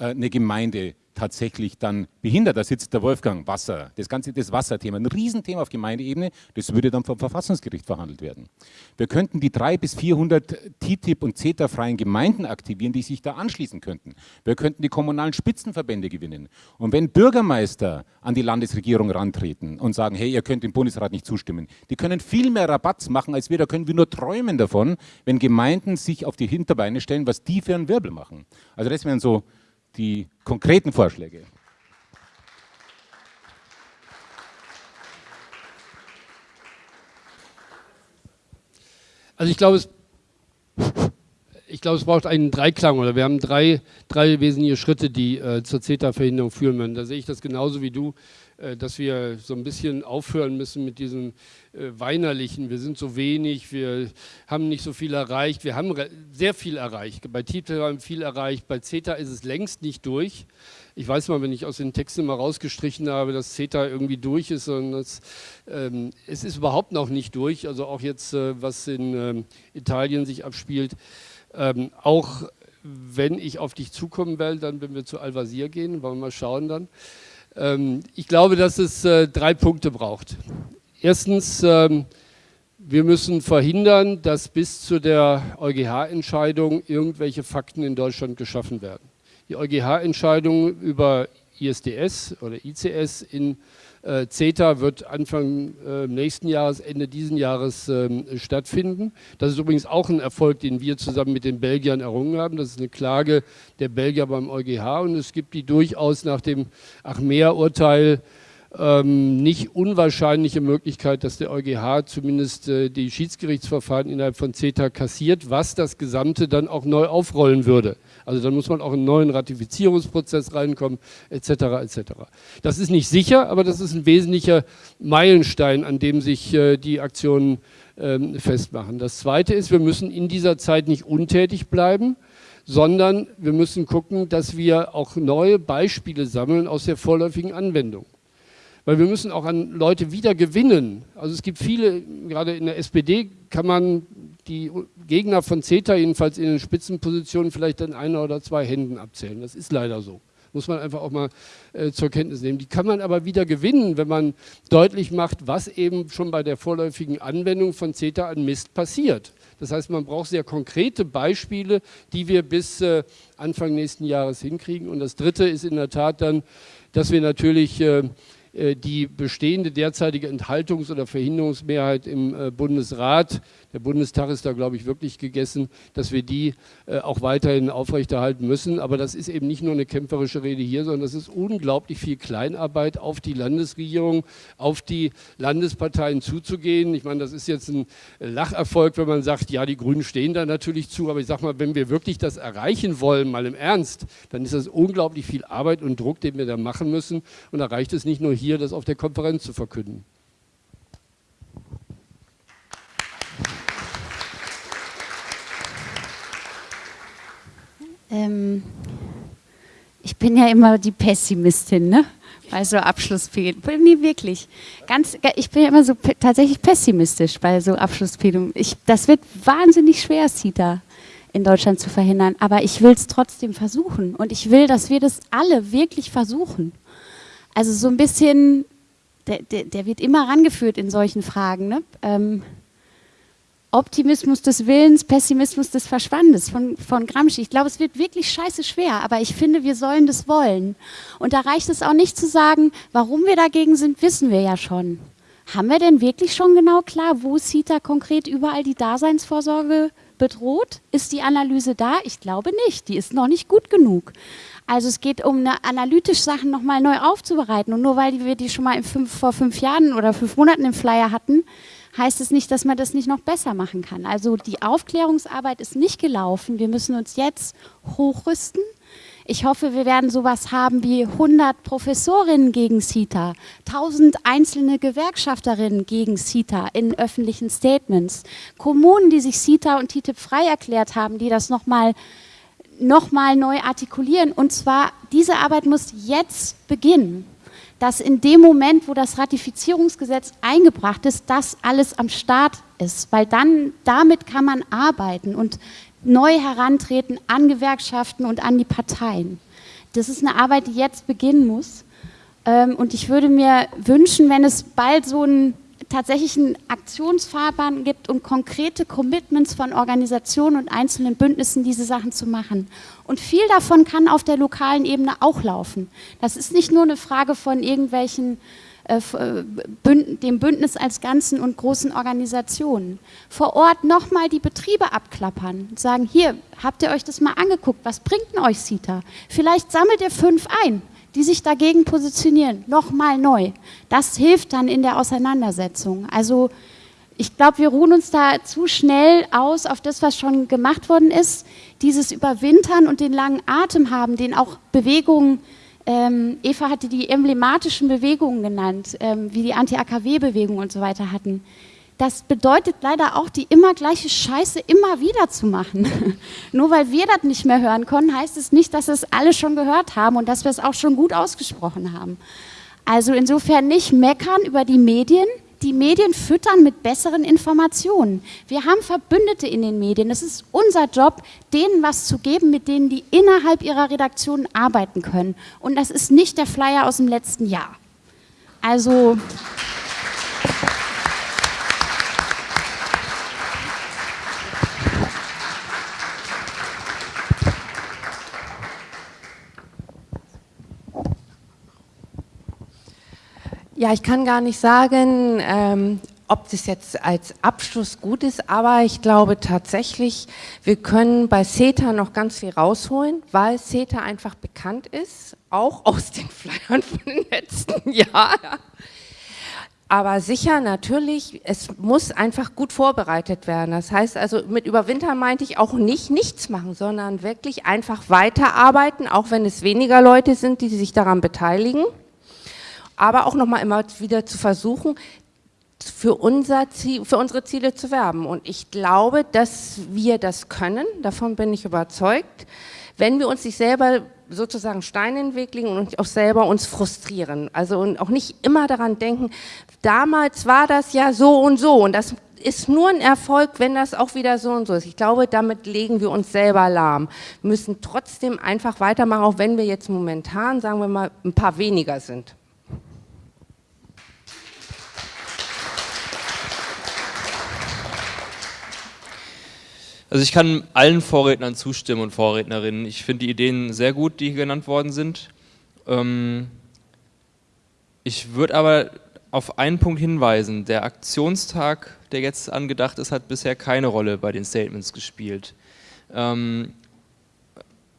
eine Gemeinde tatsächlich dann behindert. Da sitzt der Wolfgang, Wasser, das ganze das Wasserthema, ein Riesenthema auf Gemeindeebene, das würde dann vom Verfassungsgericht verhandelt werden. Wir könnten die 300 bis 400 TTIP- und CETA-freien Gemeinden aktivieren, die sich da anschließen könnten. Wir könnten die kommunalen Spitzenverbände gewinnen. Und wenn Bürgermeister an die Landesregierung rantreten und sagen, hey, ihr könnt dem Bundesrat nicht zustimmen, die können viel mehr Rabatz machen als wir, da können wir nur träumen davon, wenn Gemeinden sich auf die Hinterbeine stellen, was die für einen Wirbel machen. Also das wären so die konkreten Vorschläge. Also ich glaube, es, ich glaube, es braucht einen Dreiklang oder wir haben drei, drei wesentliche Schritte, die äh, zur CETA-Verhinderung führen müssen. Da sehe ich das genauso wie du. Äh, dass wir so ein bisschen aufhören müssen mit diesem äh, weinerlichen, wir sind so wenig, wir haben nicht so viel erreicht. Wir haben sehr viel erreicht. Bei TTIP haben wir viel erreicht, bei CETA ist es längst nicht durch. Ich weiß mal, wenn ich aus den Texten mal rausgestrichen habe, dass CETA irgendwie durch ist, sondern das, ähm, es ist überhaupt noch nicht durch. Also auch jetzt, äh, was in ähm, Italien sich abspielt, ähm, auch wenn ich auf dich zukommen will, dann wenn wir zu Al-Wazir gehen, wollen wir mal schauen dann. Ähm, ich glaube, dass es äh, drei Punkte braucht. Erstens, ähm, wir müssen verhindern, dass bis zu der EuGH-Entscheidung irgendwelche Fakten in Deutschland geschaffen werden. Die EuGH-Entscheidung über ISDS oder ICS in äh, CETA wird Anfang äh, nächsten Jahres, Ende diesen Jahres ähm, stattfinden. Das ist übrigens auch ein Erfolg, den wir zusammen mit den Belgiern errungen haben. Das ist eine Klage der Belgier beim EuGH und es gibt die durchaus nach dem Achmea-Urteil ähm, nicht unwahrscheinliche Möglichkeit, dass der EuGH zumindest äh, die Schiedsgerichtsverfahren innerhalb von CETA kassiert, was das Gesamte dann auch neu aufrollen würde. Also dann muss man auch in einen neuen Ratifizierungsprozess reinkommen, etc. etc. Das ist nicht sicher, aber das ist ein wesentlicher Meilenstein, an dem sich äh, die Aktionen ähm, festmachen. Das Zweite ist, wir müssen in dieser Zeit nicht untätig bleiben, sondern wir müssen gucken, dass wir auch neue Beispiele sammeln aus der vorläufigen Anwendung weil wir müssen auch an Leute wieder gewinnen. Also es gibt viele, gerade in der SPD kann man die Gegner von CETA jedenfalls in den Spitzenpositionen vielleicht an einer oder zwei Händen abzählen. Das ist leider so. Muss man einfach auch mal äh, zur Kenntnis nehmen. Die kann man aber wieder gewinnen, wenn man deutlich macht, was eben schon bei der vorläufigen Anwendung von CETA an Mist passiert. Das heißt, man braucht sehr konkrete Beispiele, die wir bis äh, Anfang nächsten Jahres hinkriegen. Und das Dritte ist in der Tat dann, dass wir natürlich äh, die bestehende derzeitige Enthaltungs- oder Verhinderungsmehrheit im äh, Bundesrat, der Bundestag ist da, glaube ich, wirklich gegessen, dass wir die äh, auch weiterhin aufrechterhalten müssen. Aber das ist eben nicht nur eine kämpferische Rede hier, sondern das ist unglaublich viel Kleinarbeit auf die Landesregierung, auf die Landesparteien zuzugehen. Ich meine, das ist jetzt ein Lacherfolg, wenn man sagt, ja, die Grünen stehen da natürlich zu, aber ich sage mal, wenn wir wirklich das erreichen wollen, mal im Ernst, dann ist das unglaublich viel Arbeit und Druck, den wir da machen müssen. Und da reicht es nicht nur hier das auf der Konferenz zu verkünden. Ähm, ich bin ja immer die Pessimistin, ne? Bei so Abschlussfehlungen. Nee, wirklich. Ganz, ich bin ja immer so tatsächlich pessimistisch bei so Abschlussfehlungen. das wird wahnsinnig schwer, Sita. in Deutschland zu verhindern. Aber ich will es trotzdem versuchen. Und ich will, dass wir das alle wirklich versuchen. Also so ein bisschen, der, der, der wird immer rangeführt in solchen Fragen. Ne? Ähm, Optimismus des Willens, Pessimismus des Verstandes von, von Gramsci. Ich glaube, es wird wirklich scheiße schwer, aber ich finde, wir sollen das wollen. Und da reicht es auch nicht zu sagen, warum wir dagegen sind, wissen wir ja schon. Haben wir denn wirklich schon genau klar, wo CETA konkret überall die Daseinsvorsorge bedroht? Ist die Analyse da? Ich glaube nicht. Die ist noch nicht gut genug. Also es geht um eine analytisch Sachen nochmal neu aufzubereiten. Und nur weil wir die schon mal fünf, vor fünf Jahren oder fünf Monaten im Flyer hatten, heißt es nicht, dass man das nicht noch besser machen kann. Also die Aufklärungsarbeit ist nicht gelaufen. Wir müssen uns jetzt hochrüsten. Ich hoffe, wir werden sowas haben wie 100 Professorinnen gegen CETA, 1000 einzelne Gewerkschafterinnen gegen CETA in öffentlichen Statements, Kommunen, die sich CETA und TTIP frei erklärt haben, die das nochmal noch mal neu artikulieren. Und zwar, diese Arbeit muss jetzt beginnen dass in dem Moment, wo das Ratifizierungsgesetz eingebracht ist, das alles am Start ist, weil dann damit kann man arbeiten und neu herantreten an Gewerkschaften und an die Parteien. Das ist eine Arbeit, die jetzt beginnen muss. Ähm, und ich würde mir wünschen, wenn es bald so ein tatsächlich einen Aktionsfahrplan gibt und konkrete Commitments von Organisationen und einzelnen Bündnissen, diese Sachen zu machen. Und viel davon kann auf der lokalen Ebene auch laufen. Das ist nicht nur eine Frage von irgendwelchen äh, äh dem Bündnis als Ganzen und großen Organisationen. Vor Ort nochmal die Betriebe abklappern, sagen, hier, habt ihr euch das mal angeguckt, was bringt denn euch CITA? Vielleicht sammelt ihr fünf ein, die sich dagegen positionieren, nochmal neu. Das hilft dann in der Auseinandersetzung. Also ich glaube, wir ruhen uns da zu schnell aus auf das, was schon gemacht worden ist. Dieses Überwintern und den langen Atem haben, den auch Bewegungen, ähm, Eva hatte die emblematischen Bewegungen genannt, ähm, wie die Anti-AKW-Bewegung und so weiter hatten das bedeutet leider auch, die immer gleiche Scheiße immer wieder zu machen. [LAUGHS] Nur weil wir das nicht mehr hören können, heißt es nicht, dass es alle schon gehört haben und dass wir es auch schon gut ausgesprochen haben. Also insofern nicht meckern über die Medien, die Medien füttern mit besseren Informationen. Wir haben Verbündete in den Medien. Es ist unser Job, denen was zu geben, mit denen die innerhalb ihrer Redaktion arbeiten können. Und das ist nicht der Flyer aus dem letzten Jahr. Also... Ja, ich kann gar nicht sagen, ähm, ob das jetzt als Abschluss gut ist, aber ich glaube tatsächlich, wir können bei CETA noch ganz viel rausholen, weil CETA einfach bekannt ist, auch [LAUGHS] aus den Flyern von den letzten [LAUGHS] Jahren. Aber sicher, natürlich, es muss einfach gut vorbereitet werden. Das heißt also, mit Überwintern meinte ich auch nicht nichts machen, sondern wirklich einfach weiterarbeiten, auch wenn es weniger Leute sind, die sich daran beteiligen aber auch nochmal immer wieder zu versuchen, für, unser Ziel, für unsere Ziele zu werben. Und ich glaube, dass wir das können, davon bin ich überzeugt, wenn wir uns nicht selber sozusagen Steine in den Weg legen und auch selber uns frustrieren. Also und auch nicht immer daran denken, damals war das ja so und so und das ist nur ein Erfolg, wenn das auch wieder so und so ist. Ich glaube, damit legen wir uns selber lahm. Wir müssen trotzdem einfach weitermachen, auch wenn wir jetzt momentan, sagen wir mal, ein paar weniger sind. Also ich kann allen Vorrednern zustimmen und Vorrednerinnen. Ich finde die Ideen sehr gut, die hier genannt worden sind. Ähm, ich würde aber auf einen Punkt hinweisen. Der Aktionstag, der jetzt angedacht ist, hat bisher keine Rolle bei den Statements gespielt. Ähm,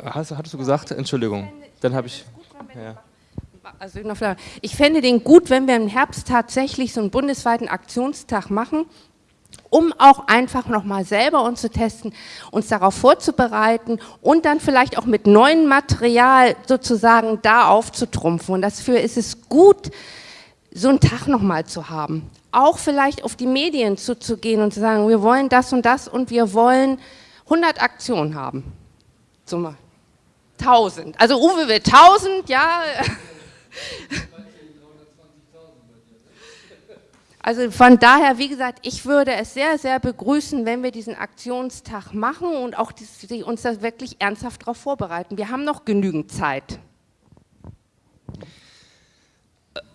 hast, hattest du gesagt? Entschuldigung. Dann habe ich... Ja. Also ich fände den gut, wenn wir im Herbst tatsächlich so einen bundesweiten Aktionstag machen, um auch einfach nochmal selber uns zu testen, uns darauf vorzubereiten und dann vielleicht auch mit neuem Material sozusagen da aufzutrumpfen. Und dafür ist es gut, so einen Tag nochmal zu haben. Auch vielleicht auf die Medien zuzugehen und zu sagen, wir wollen das und das und wir wollen 100 Aktionen haben. So mal. 1000. Also Uwe will 1000, ja. [LAUGHS] Also von daher, wie gesagt, ich würde es sehr, sehr begrüßen, wenn wir diesen Aktionstag machen und auch die, uns da wirklich ernsthaft darauf vorbereiten. Wir haben noch genügend Zeit.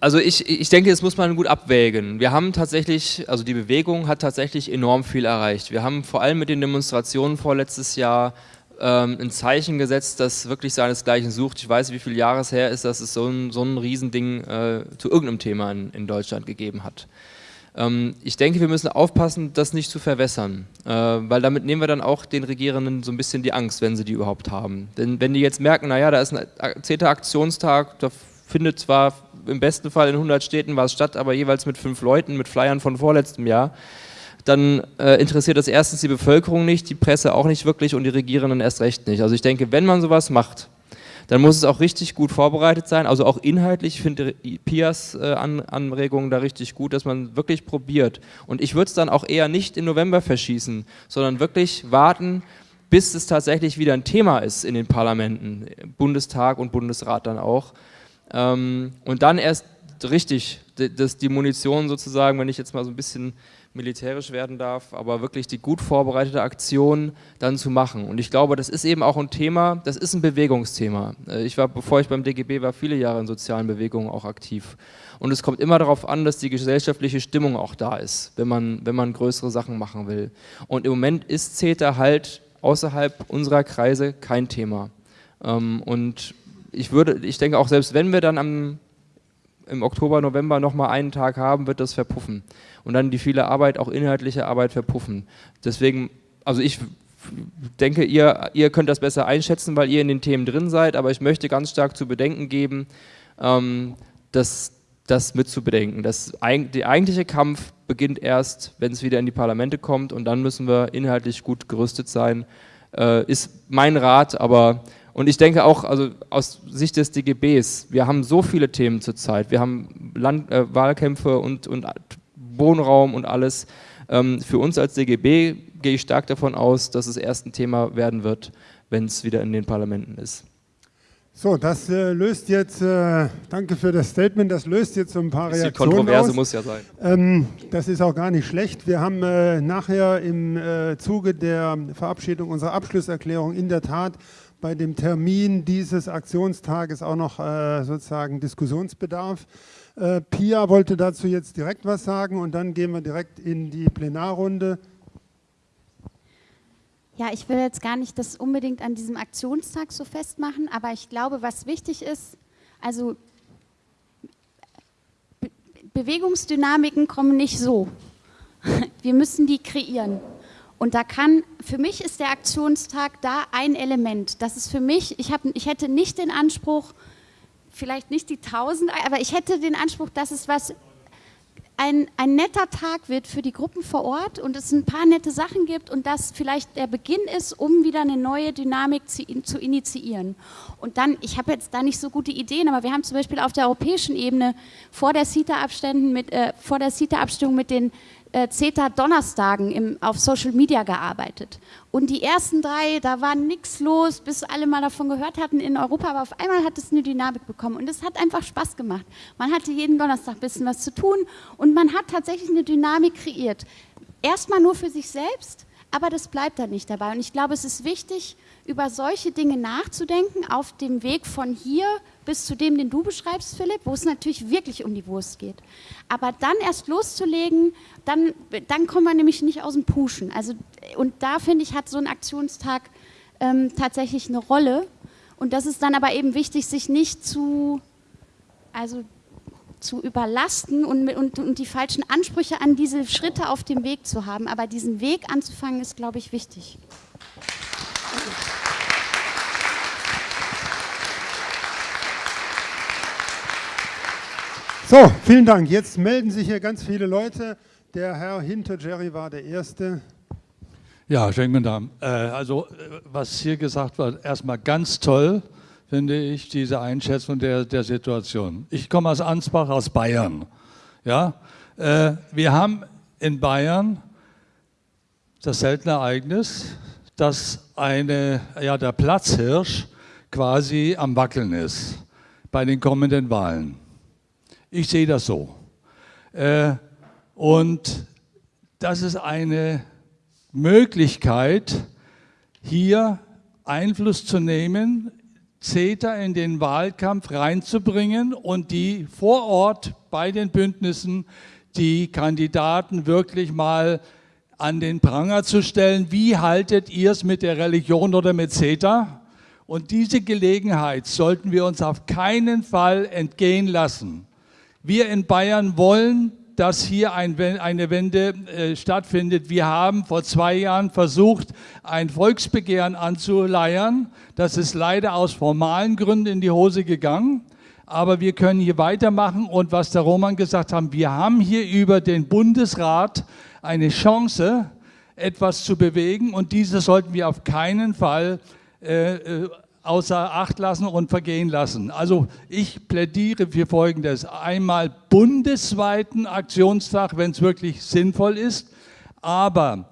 Also ich, ich denke, das muss man gut abwägen. Wir haben tatsächlich, also die Bewegung hat tatsächlich enorm viel erreicht. Wir haben vor allem mit den Demonstrationen vorletztes Jahr ähm, ein Zeichen gesetzt, das wirklich seinesgleichen sucht. Ich weiß, wie viele Jahre her ist, dass es so ein, so ein Riesending äh, zu irgendeinem Thema in, in Deutschland gegeben hat. Ähm, ich denke, wir müssen aufpassen, das nicht zu verwässern, äh, weil damit nehmen wir dann auch den Regierenden so ein bisschen die Angst, wenn sie die überhaupt haben. Denn wenn die jetzt merken, naja, da ist ein 10. Aktionstag, da findet zwar im besten Fall in 100 Städten was statt, aber jeweils mit fünf Leuten, mit Flyern von vorletztem Jahr, dann äh, interessiert das erstens die Bevölkerung nicht, die Presse auch nicht wirklich und die Regierenden erst recht nicht. Also ich denke, wenn man sowas macht, dann muss es auch richtig gut vorbereitet sein, also auch inhaltlich. Ich finde Pias äh, An Anregungen da richtig gut, dass man wirklich probiert. Und ich würde es dann auch eher nicht im November verschießen, sondern wirklich warten, bis es tatsächlich wieder ein Thema ist in den Parlamenten, Bundestag und Bundesrat dann auch. Ähm, und dann erst richtig, dass die Munition sozusagen, wenn ich jetzt mal so ein bisschen militärisch werden darf, aber wirklich die gut vorbereitete Aktion dann zu machen. Und ich glaube, das ist eben auch ein Thema, das ist ein Bewegungsthema. Äh, ich war, bevor ich beim DGB war, viele Jahre in sozialen Bewegungen auch aktiv. Und es kommt immer darauf an, dass die gesellschaftliche Stimmung auch da ist, wenn man, wenn man größere Sachen machen will. Und im Moment ist CETA halt außerhalb unserer Kreise kein Thema. Ähm, und ich würde, ich denke auch selbst wenn wir dann am, im Oktober, November nochmal einen Tag haben, wird das verpuffen und dann die viele Arbeit, auch inhaltliche Arbeit verpuffen. Deswegen, also ich denke, ihr, ihr könnt das besser einschätzen, weil ihr in den Themen drin seid, aber ich möchte ganz stark zu bedenken geben, ähm, dass das mit zu bedenken. Das, der eigentliche Kampf beginnt erst, wenn es wieder in die Parlamente kommt und dann müssen wir inhaltlich gut gerüstet sein, äh, ist mein Rat, aber und ich denke auch, also aus Sicht des DGBs, wir haben so viele Themen zurzeit, wir haben Land, äh, Wahlkämpfe und, und Wohnraum und alles. Ähm, für uns als DGB gehe ich stark davon aus, dass es erst ein Thema werden wird, wenn es wieder in den Parlamenten ist. So, das äh, löst jetzt, äh, danke für das Statement, das löst jetzt so ein paar Reaktionen Kontroverse aus. muss ja sein. Ähm, das ist auch gar nicht schlecht. Wir haben äh, nachher im äh, Zuge der Verabschiedung unserer Abschlusserklärung in der Tat bei dem Termin dieses Aktionstages auch noch äh, sozusagen Diskussionsbedarf. Äh, Pia wollte dazu jetzt direkt was sagen und dann gehen wir direkt in die Plenarrunde. Ja, ich will jetzt gar nicht das unbedingt an diesem Aktionstag so festmachen, aber ich glaube, was wichtig ist, also Be Bewegungsdynamiken kommen nicht so. [LAUGHS] Wir müssen die kreieren. Und da kann, für mich ist der Aktionstag da ein Element. Das ist für mich, ich, hab, ich hätte nicht den Anspruch, vielleicht nicht die 1000, aber ich hätte den Anspruch, dass es was ein, ein netter Tag wird für die Gruppen vor Ort und es ein paar nette Sachen gibt und das vielleicht der Beginn ist, um wieder eine neue Dynamik zu, zu initiieren. Und dann, ich habe jetzt da nicht so gute Ideen, aber wir haben zum Beispiel auf der europäischen Ebene vor der CETA-Abstimmung mit, äh, CETA-Abstimmung mit den äh, CETA-Donnerstagen auf Social Media gearbeitet. Und die ersten drei, da war nichts los, bis alle mal davon gehört hatten in Europa, aber auf einmal hat es eine Dynamik bekommen und es hat einfach Spaß gemacht. Man hatte jeden Donnerstag ein bisschen was zu tun und man hat tatsächlich eine Dynamik kreiert. Erstmal nur für sich selbst, aber das bleibt dann nicht dabei. Und ich glaube, es ist wichtig, über solche Dinge nachzudenken, auf dem Weg von hier bis zu dem, den du beschreibst, Philipp, wo es natürlich wirklich um die Wurst geht. Aber dann erst loszulegen, dann, dann kommen wir nämlich nicht aus dem Puschen. Also, und da finde ich, hat so ein Aktionstag ähm, tatsächlich eine Rolle. Und das ist dann aber eben wichtig, sich nicht zu, also zu überlasten und, und, und die falschen Ansprüche an diese Schritte auf dem Weg zu haben. Aber diesen Weg anzufangen, ist, glaube ich, wichtig. So, vielen Dank. Jetzt melden sich hier ganz viele Leute. Der Herr hinter Jerry war der Erste. Ja, schönen guten Tag. Äh, also, äh, was hier gesagt wird, erstmal ganz toll, finde ich, diese Einschätzung der, der Situation. Ich komme aus Ansbach, aus Bayern. Ja? Äh, wir haben in Bayern das seltene Ereignis, dass eine, ja, der Platzhirsch quasi am Wackeln ist bei den kommenden Wahlen. Ich sehe das so. Äh, Und das ist eine Möglichkeit, hier Einfluss zu nehmen, CETA in den Wahlkampf reinzubringen und die vor Ort bei den Bündnissen die Kandidaten wirklich mal an den Pranger zu stellen, wie haltet ihr es mit der Religion oder mit CETA? Und diese Gelegenheit sollten wir uns auf keinen Fall entgehen lassen. Wir in Bayern wollen, dass hier ein, eine Wende äh, stattfindet. Wir haben vor zwei Jahren versucht, ein Volksbegehren anzuleiern. Das ist leider aus formalen Gründen in die Hose gegangen. Aber wir können hier weitermachen und was der Roman gesagt hat, wir haben hier über den Bundesrat eine Chance, etwas zu bewegen und diese sollten wir auf keinen Fall äh, äh, außer Acht lassen und vergehen lassen. Also ich plädiere für Folgendes. Einmal bundesweiten Aktionstag, wenn es wirklich sinnvoll ist, aber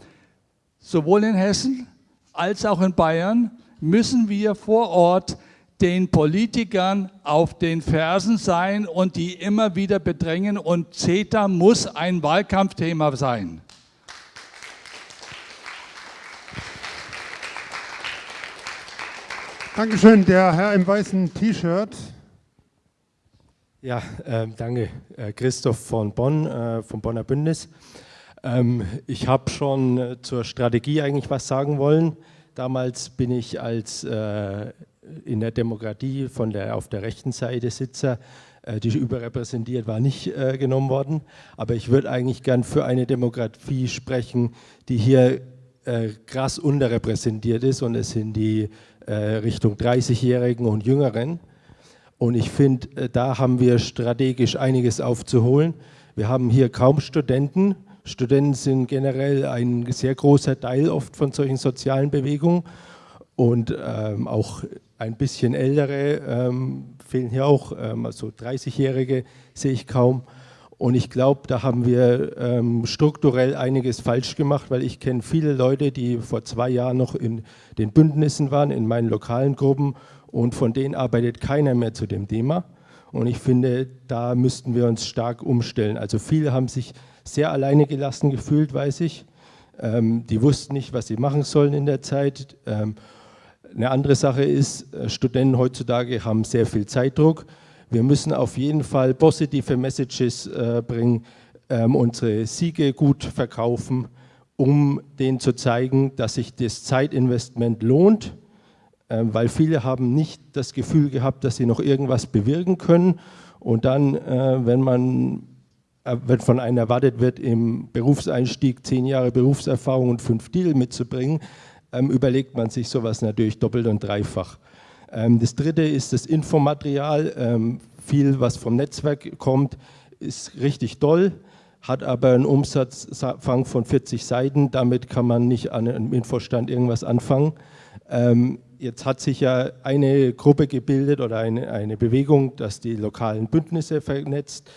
sowohl in Hessen als auch in Bayern müssen wir vor Ort den Politikern auf den Fersen sein und die immer wieder bedrängen und CETA muss ein Wahlkampfthema sein. Dankeschön, der Herr im weißen T-Shirt. Ja, äh, danke, äh, Christoph von Bonn, äh, vom Bonner Bündnis. Ähm, ich habe schon äh, zur Strategie eigentlich was sagen wollen. Damals bin ich als äh, in der Demokratie von der, auf der rechten Seite Sitzer, äh, die überrepräsentiert war, nicht genommen worden. Aber ich würde eigentlich gern für eine Demokratie sprechen, die hier krass unterrepräsentiert ist und es sind die äh, Richtung 30-Jährigen und Jüngeren. Und ich finde, äh, da haben wir strategisch einiges aufzuholen. Wir haben hier kaum Studenten. Studenten sind generell ein sehr großer Teil oft von solchen sozialen Bewegungen. Und ähm, auch ein bisschen ältere ähm, fehlen hier auch, ähm, also 30-Jährige sehe ich kaum. Und ich glaube, da haben wir ähm, strukturell einiges falsch gemacht, weil ich kenne viele Leute, die vor zwei Jahren noch in den Bündnissen waren, in meinen lokalen Gruppen und von denen arbeitet keiner mehr zu dem Thema. Und ich finde, da müssten wir uns stark umstellen. Also viele haben sich sehr alleine gelassen gefühlt, weiß ich. Ähm, die wussten nicht, was sie machen sollen in der Zeit. Ähm, eine andere Sache ist, äh, Studenten heutzutage haben sehr viel Zeitdruck. Wir müssen auf jeden Fall positive Messages äh, bringen, ähm, unsere Siege gut verkaufen, um denen zu zeigen, dass sich das Zeitinvestment lohnt, äh, weil viele haben nicht das Gefühl gehabt, dass sie noch irgendwas bewirken können. Und dann, äh, wenn man äh, wenn von einem erwartet wird, im Berufseinstieg zehn Jahre Berufserfahrung und fünf Deal mitzubringen, ähm, überlegt man sich sowas natürlich doppelt und dreifach. Ähm, das dritte ist das Infomaterial. Ähm, viel, was vom Netzwerk kommt, ist richtig toll, hat aber einen Umsatzfang von 40 Seiten. Damit kann man nicht an einem Infostand irgendwas anfangen. Ähm, jetzt hat sich ja eine Gruppe gebildet oder eine, eine Bewegung, das die lokalen Bündnisse vernetzt.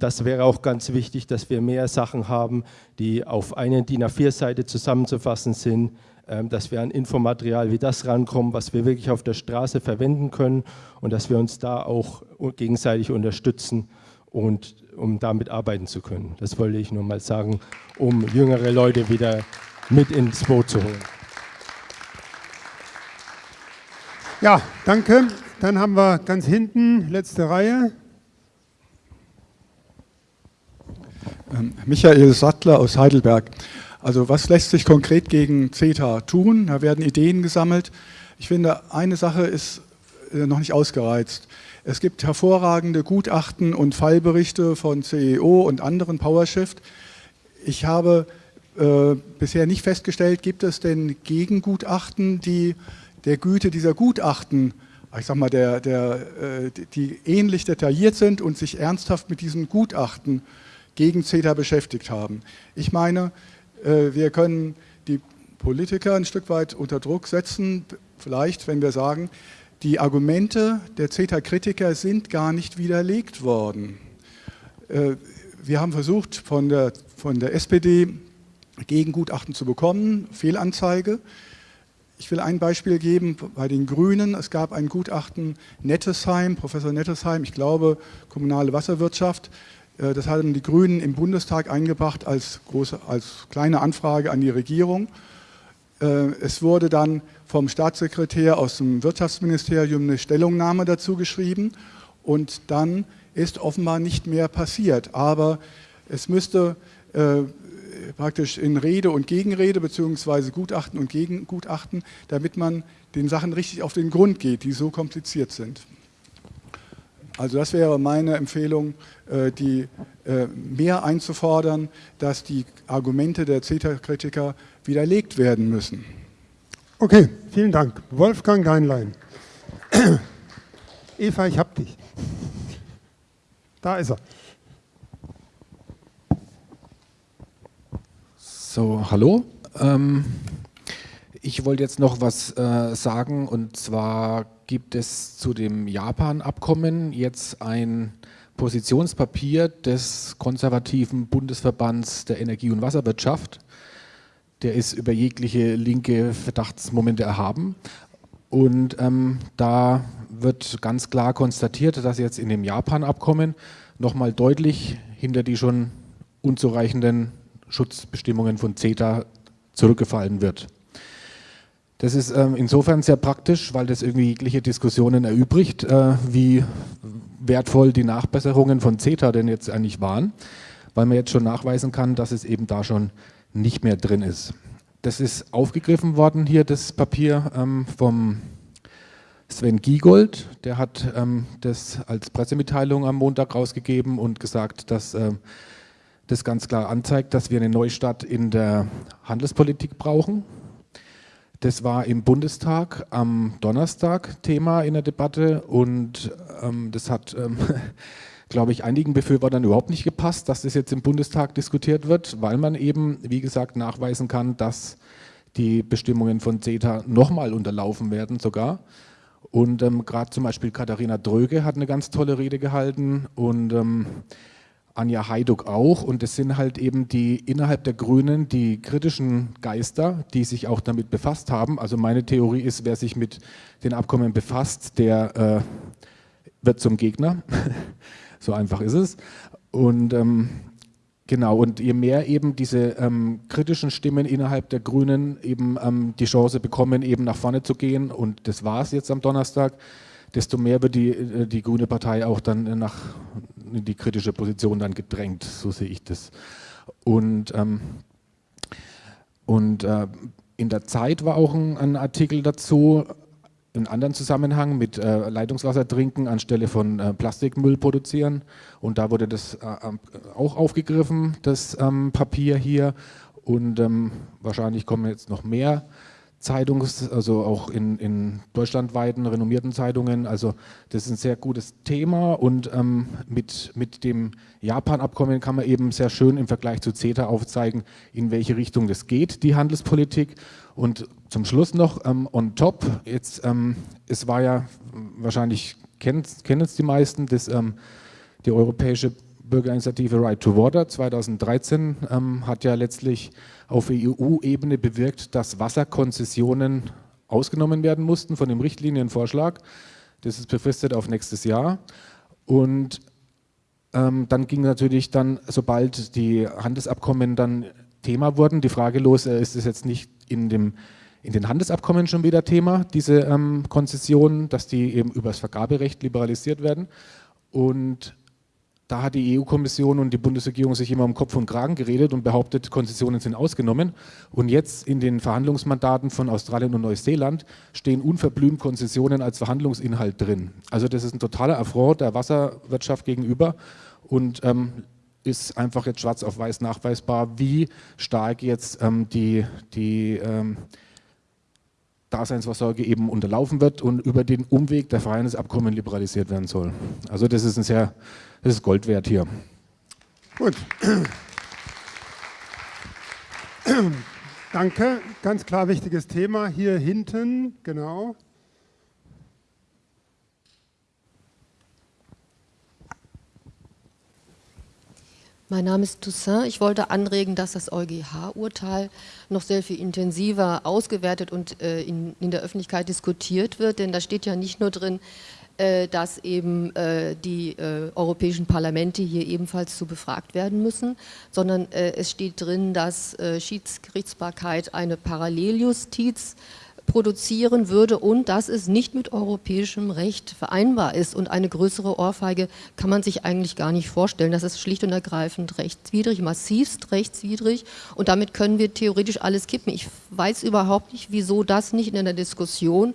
Das wäre auch ganz wichtig, dass wir mehr Sachen haben, die auf eine DIN A4-Seite zusammenzufassen sind, dass wir an Infomaterial wie das rankommen, was wir wirklich auf der Straße verwenden können und dass wir uns da auch gegenseitig unterstützen und um damit arbeiten zu können. Das wollte ich nur mal sagen, um jüngere Leute wieder mit ins Boot zu holen. Ja, danke. Dann haben wir ganz hinten, letzte Reihe. Ähm, Michael Sattler aus Heidelberg. Also was lässt sich konkret gegen CETA tun? Da werden Ideen gesammelt. Ich finde, eine Sache ist äh, noch nicht ausgereizt. Es gibt hervorragende Gutachten und Fallberichte von CEO und anderen PowerShift. Ich habe äh, bisher nicht festgestellt, gibt es denn Gegengutachten, die der Güte dieser Gutachten, ich sag mal, der, der, äh, die ähnlich detailliert sind und sich ernsthaft mit diesen Gutachten gegen CETA beschäftigt haben. Ich meine, wir können die Politiker ein Stück weit unter Druck setzen, vielleicht, wenn wir sagen, die Argumente der CETA-Kritiker sind gar nicht widerlegt worden. Äh, wir haben versucht, von der, von der SPD Gegengutachten zu bekommen, Fehlanzeige. Ich will ein Beispiel geben bei den Grünen. Es gab ein Gutachten Nettesheim, Professor Nettesheim, ich glaube kommunale Wasserwirtschaft, Äh, das haben die Grünen im Bundestag eingebracht als, große, als kleine Anfrage an die Regierung. Äh, es wurde dann vom Staatssekretär aus dem Wirtschaftsministerium eine Stellungnahme dazu geschrieben und dann ist offenbar nicht mehr passiert. Aber es müsste äh, praktisch in Rede und Gegenrede beziehungsweise Gutachten und Gegengutachten, damit man den Sachen richtig auf den Grund geht, die so kompliziert sind. Also das wäre meine Empfehlung, äh, die äh, mehr einzufordern, dass die Argumente der CETA-Kritiker widerlegt werden müssen. Okay, vielen Dank. Wolfgang Geinlein. [COUGHS] Eva, ich hab dich. Da ist er. So, hallo. Ähm, ich wollte jetzt noch was äh, sagen und zwar gibt es zu dem Japan-Abkommen jetzt ein Positionspapier des konservativen Bundesverbands der Energie- und Wasserwirtschaft. Der ist über jegliche linke Verdachtsmomente erhaben. Und ähm, da wird ganz klar konstatiert, dass jetzt in dem Japan-Abkommen nochmal deutlich hinter die schon unzureichenden Schutzbestimmungen von CETA zurückgefallen wird. Das ist ähm, insofern sehr praktisch, weil das irgendwie jegliche Diskussionen erübrigt, äh, wie wertvoll die Nachbesserungen von CETA denn jetzt eigentlich waren, weil man jetzt schon nachweisen kann, dass es eben da schon nicht mehr drin ist. Das ist aufgegriffen worden hier, das Papier ähm, vom Sven Giegold, der hat ähm, das als Pressemitteilung am Montag rausgegeben und gesagt, dass äh, das ganz klar anzeigt, dass wir eine Neustart in der Handelspolitik brauchen das war im Bundestag am Donnerstag Thema in der Debatte und ähm, das hat, ähm, [LAUGHS] glaube ich, einigen Befürwortern überhaupt nicht gepasst, dass das jetzt im Bundestag diskutiert wird, weil man eben, wie gesagt, nachweisen kann, dass die Bestimmungen von CETA nochmal unterlaufen werden sogar. Und ähm, gerade zum Beispiel Katharina Dröge hat eine ganz tolle Rede gehalten und ähm, Anja Haiduk auch. Und es sind halt eben die innerhalb der Grünen die kritischen Geister, die sich auch damit befasst haben. Also meine Theorie ist, wer sich mit den Abkommen befasst, der äh, wird zum Gegner. [LAUGHS] so einfach ist es. Und ähm, genau, und je mehr eben diese ähm, kritischen Stimmen innerhalb der Grünen eben ähm, die Chance bekommen, eben nach vorne zu gehen, und das war es jetzt am Donnerstag, desto mehr wird die, äh, die Grüne Partei auch dann nach in die kritische Position dann gedrängt, so sehe ich das. Und, ähm, und äh, in der Zeit war auch ein, ein Artikel dazu, in anderen Zusammenhang mit äh, Leitungswasser trinken anstelle von äh, Plastikmüll produzieren. Und da wurde das äh, auch aufgegriffen, das ähm, Papier hier. Und ähm, wahrscheinlich kommen jetzt noch mehr Zeitungs-, also auch in, in deutschlandweiten renommierten Zeitungen. Also das ist ein sehr gutes Thema und ähm, mit, mit dem Japan-Abkommen kann man eben sehr schön im Vergleich zu CETA aufzeigen, in welche Richtung das geht, die Handelspolitik. Und zum Schluss noch ähm, on top, jetzt, ähm, es war ja, wahrscheinlich kennen es die meisten, das, ähm, die europäische Bürgerinitiative Right to Water 2013 ähm, hat ja letztlich auf EU-Ebene bewirkt, dass Wasserkonzessionen ausgenommen werden mussten von dem Richtlinienvorschlag. Das ist befristet auf nächstes Jahr. Und ähm, dann ging natürlich dann, sobald die Handelsabkommen dann Thema wurden, die Frage los, äh, ist es jetzt nicht in, dem, in den Handelsabkommen schon wieder Thema, diese ähm, Konzessionen, dass die eben über das Vergaberecht liberalisiert werden. Und da hat die EU-Kommission und die Bundesregierung sich immer um Kopf und Kragen geredet und behauptet, Konzessionen sind ausgenommen. Und jetzt in den Verhandlungsmandaten von Australien und Neuseeland stehen unverblümt Konzessionen als Verhandlungsinhalt drin. Also das ist ein totaler Affront der Wasserwirtschaft gegenüber und ähm, ist einfach jetzt schwarz auf weiß nachweisbar, wie stark jetzt ähm, die, die ähm, Daseinsvorsorge eben unterlaufen wird und über den Umweg der Freihandelsabkommen liberalisiert werden soll. Also das ist ein sehr, das ist Gold wert hier. Gut. Danke, ganz klar wichtiges Thema. Hier hinten, genau. Mein Name ist Toussaint. Ich wollte anregen, dass das EuGH-Urteil noch sehr viel intensiver ausgewertet und äh, in, in, der Öffentlichkeit diskutiert wird, denn da steht ja nicht nur drin, dass eben äh, die äh, europäischen Parlamente hier ebenfalls zu befragt werden müssen, sondern es steht drin, dass Schiedsgerichtsbarkeit eine Paralleljustiz produzieren würde und dass es nicht mit europäischem Recht vereinbar ist. Und eine größere Ohrfeige kann man sich eigentlich gar nicht vorstellen. Das ist schlicht und ergreifend rechtswidrig, massivst rechtswidrig. Und damit können wir theoretisch alles kippen. Ich weiß überhaupt nicht, wieso das nicht in einer Diskussion äh,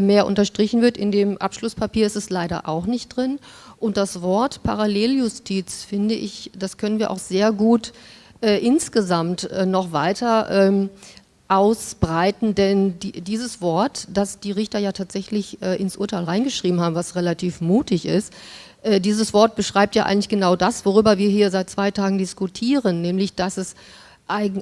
mehr unterstrichen wird. In dem Abschlusspapier ist es leider auch nicht drin. Und das Wort Paralleljustiz, finde ich, das können wir auch sehr gut äh, insgesamt äh, noch weiter ähm, ausbreiten, denn die, dieses Wort, das die Richter ja tatsächlich äh, ins Urteil reingeschrieben haben, was relativ mutig ist, äh, dieses Wort beschreibt ja eigentlich genau das, worüber wir hier seit zwei Tagen diskutieren, nämlich dass es,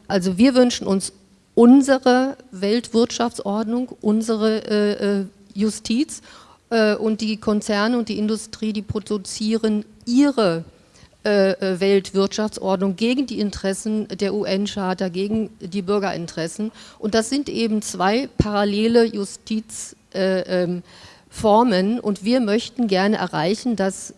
also wir wünschen uns unsere Weltwirtschaftsordnung, unsere äh, äh Justiz äh, und die Konzerne und die Industrie, die produzieren ihre Weltwirtschaftsordnung, gegen die Interessen der UN-Charta, gegen die Bürgerinteressen. Und das sind eben zwei parallele Justizformen. Äh, und wir möchten gerne erreichen, dass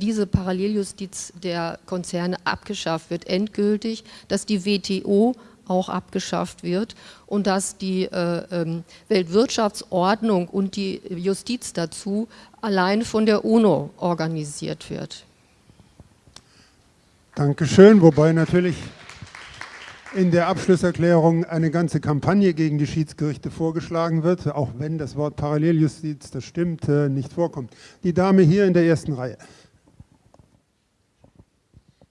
diese Paralleljustiz der Konzerne abgeschafft wird, endgültig, dass die WTO auch abgeschafft wird und dass die äh, ähm, Weltwirtschaftsordnung und die Justiz dazu allein von der UNO organisiert wird. Dankeschön, wobei natürlich in der Abschlusserklärung eine ganze Kampagne gegen die Schiedsgerichte vorgeschlagen wird, auch wenn das Wort Paralleljustiz, das stimmt, äh, nicht vorkommt. Die Dame hier in der ersten Reihe.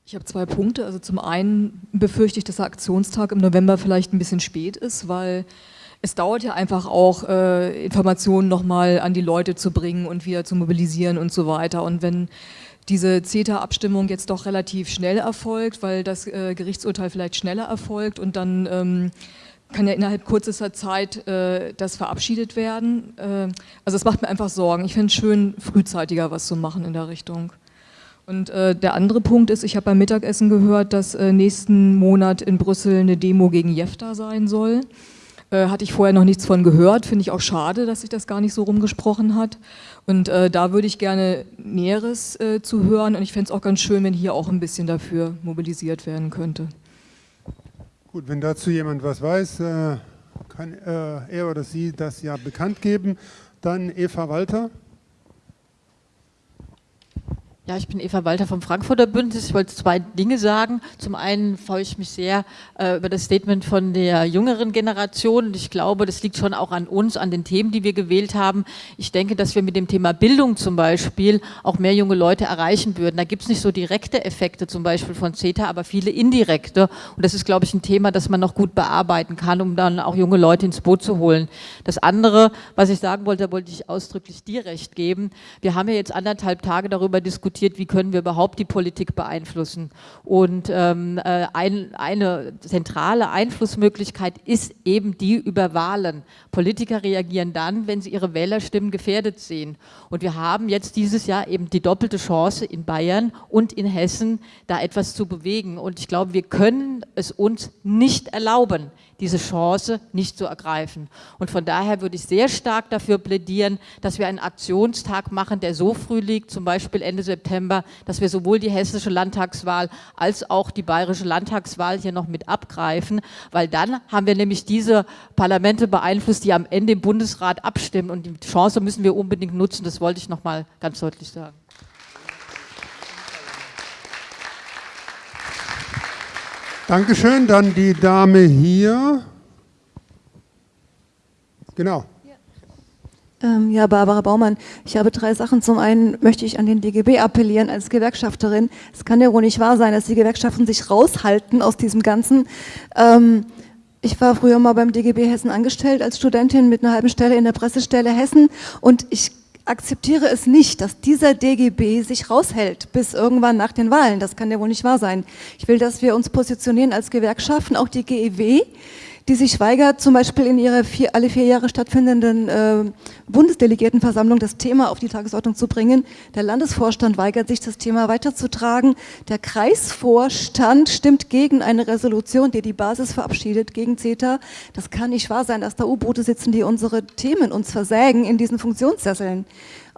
Ich habe zwei Punkte. Also zum einen befürchte ich, dass der Aktionstag im November vielleicht ein bisschen spät ist, weil es dauert ja einfach auch, äh, Informationen nochmal an die Leute zu bringen und wieder zu mobilisieren und so weiter. Und wenn diese CETA-Abstimmung jetzt doch relativ schnell erfolgt, weil das äh, Gerichtsurteil vielleicht schneller erfolgt und dann ähm, kann ja innerhalb kürzester Zeit äh, das verabschiedet werden. Äh, also es macht mir einfach Sorgen. Ich finde es schön, frühzeitiger was zu machen in der Richtung. Und äh, der andere Punkt ist, ich habe beim Mittagessen gehört, dass äh, nächsten Monat in Brüssel eine Demo gegen Jefta sein soll. Äh, hatte ich vorher noch nichts von gehört, finde ich auch schade, dass sich das gar nicht so rumgesprochen hat. Und äh, da würde ich gerne Näheres äh, zu hören und ich fände es auch ganz schön, wenn hier auch ein bisschen dafür mobilisiert werden könnte. Gut, wenn dazu jemand was weiß, äh, kann er oder sie das ja bekannt geben. Dann Eva Walter. Ja, ich bin Eva Walter vom Frankfurter Bündnis. Ich wollte zwei Dinge sagen. Zum einen freue ich mich sehr äh, über das Statement von der jüngeren Generation. Und ich glaube, das liegt schon auch an uns, an den Themen, die wir gewählt haben. Ich denke, dass wir mit dem Thema Bildung zum Beispiel auch mehr junge Leute erreichen würden. Da gibt es nicht so direkte Effekte zum Beispiel von CETA, aber viele indirekte. Und das ist, glaube ich, ein Thema, das man noch gut bearbeiten kann, um dann auch junge Leute ins Boot zu holen. Das andere, was ich sagen wollte, da wollte ich ausdrücklich dir recht geben. Wir haben ja jetzt anderthalb Tage darüber diskutiert, diskutiert, wie können wir überhaupt die Politik beeinflussen. Und ähm, äh, ein, eine zentrale Einflussmöglichkeit ist eben die über Wahlen. Politiker reagieren dann, wenn sie ihre Wählerstimmen gefährdet sehen. Und wir haben jetzt dieses Jahr eben die doppelte Chance in Bayern und in Hessen, da etwas zu bewegen. Und ich glaube, wir können es uns nicht erlauben, diese Chance nicht zu ergreifen. Und von daher würde ich sehr stark dafür plädieren, dass wir einen Aktionstag machen, der so früh liegt, zum Beispiel Ende September, dass wir sowohl die hessische Landtagswahl als auch die bayerische Landtagswahl hier noch mit abgreifen, weil dann haben wir nämlich diese Parlamente beeinflusst, die am Ende im Bundesrat abstimmen und die Chance müssen wir unbedingt nutzen, das wollte ich noch mal ganz deutlich sagen. Dankeschön. Dann die Dame hier. Genau. Ähm, ja, Barbara Baumann, ich habe drei Sachen. Zum einen möchte ich an den DGB appellieren als Gewerkschafterin. Es kann ja wohl nicht wahr sein, dass die Gewerkschaften sich raushalten aus diesem Ganzen. Ähm, ich war früher mal beim DGB Hessen angestellt als Studentin mit einer halben Stelle in der Pressestelle Hessen und ich akzeptiere es nicht, dass dieser DGB sich raushält bis irgendwann nach den Wahlen. Das kann ja wohl nicht wahr sein. Ich will, dass wir uns positionieren als Gewerkschaften, auch die GEW, die sich weigert, zum Beispiel in ihrer vier, alle vier Jahre stattfindenden äh, Bundesdelegiertenversammlung das Thema auf die Tagesordnung zu bringen. Der Landesvorstand weigert sich, das Thema weiterzutragen. Der Kreisvorstand stimmt gegen eine Resolution, die die Basis verabschiedet, gegen CETA. Das kann nicht wahr sein, dass da U-Boote sitzen, die unsere Themen uns versägen in diesen Funktionssesseln.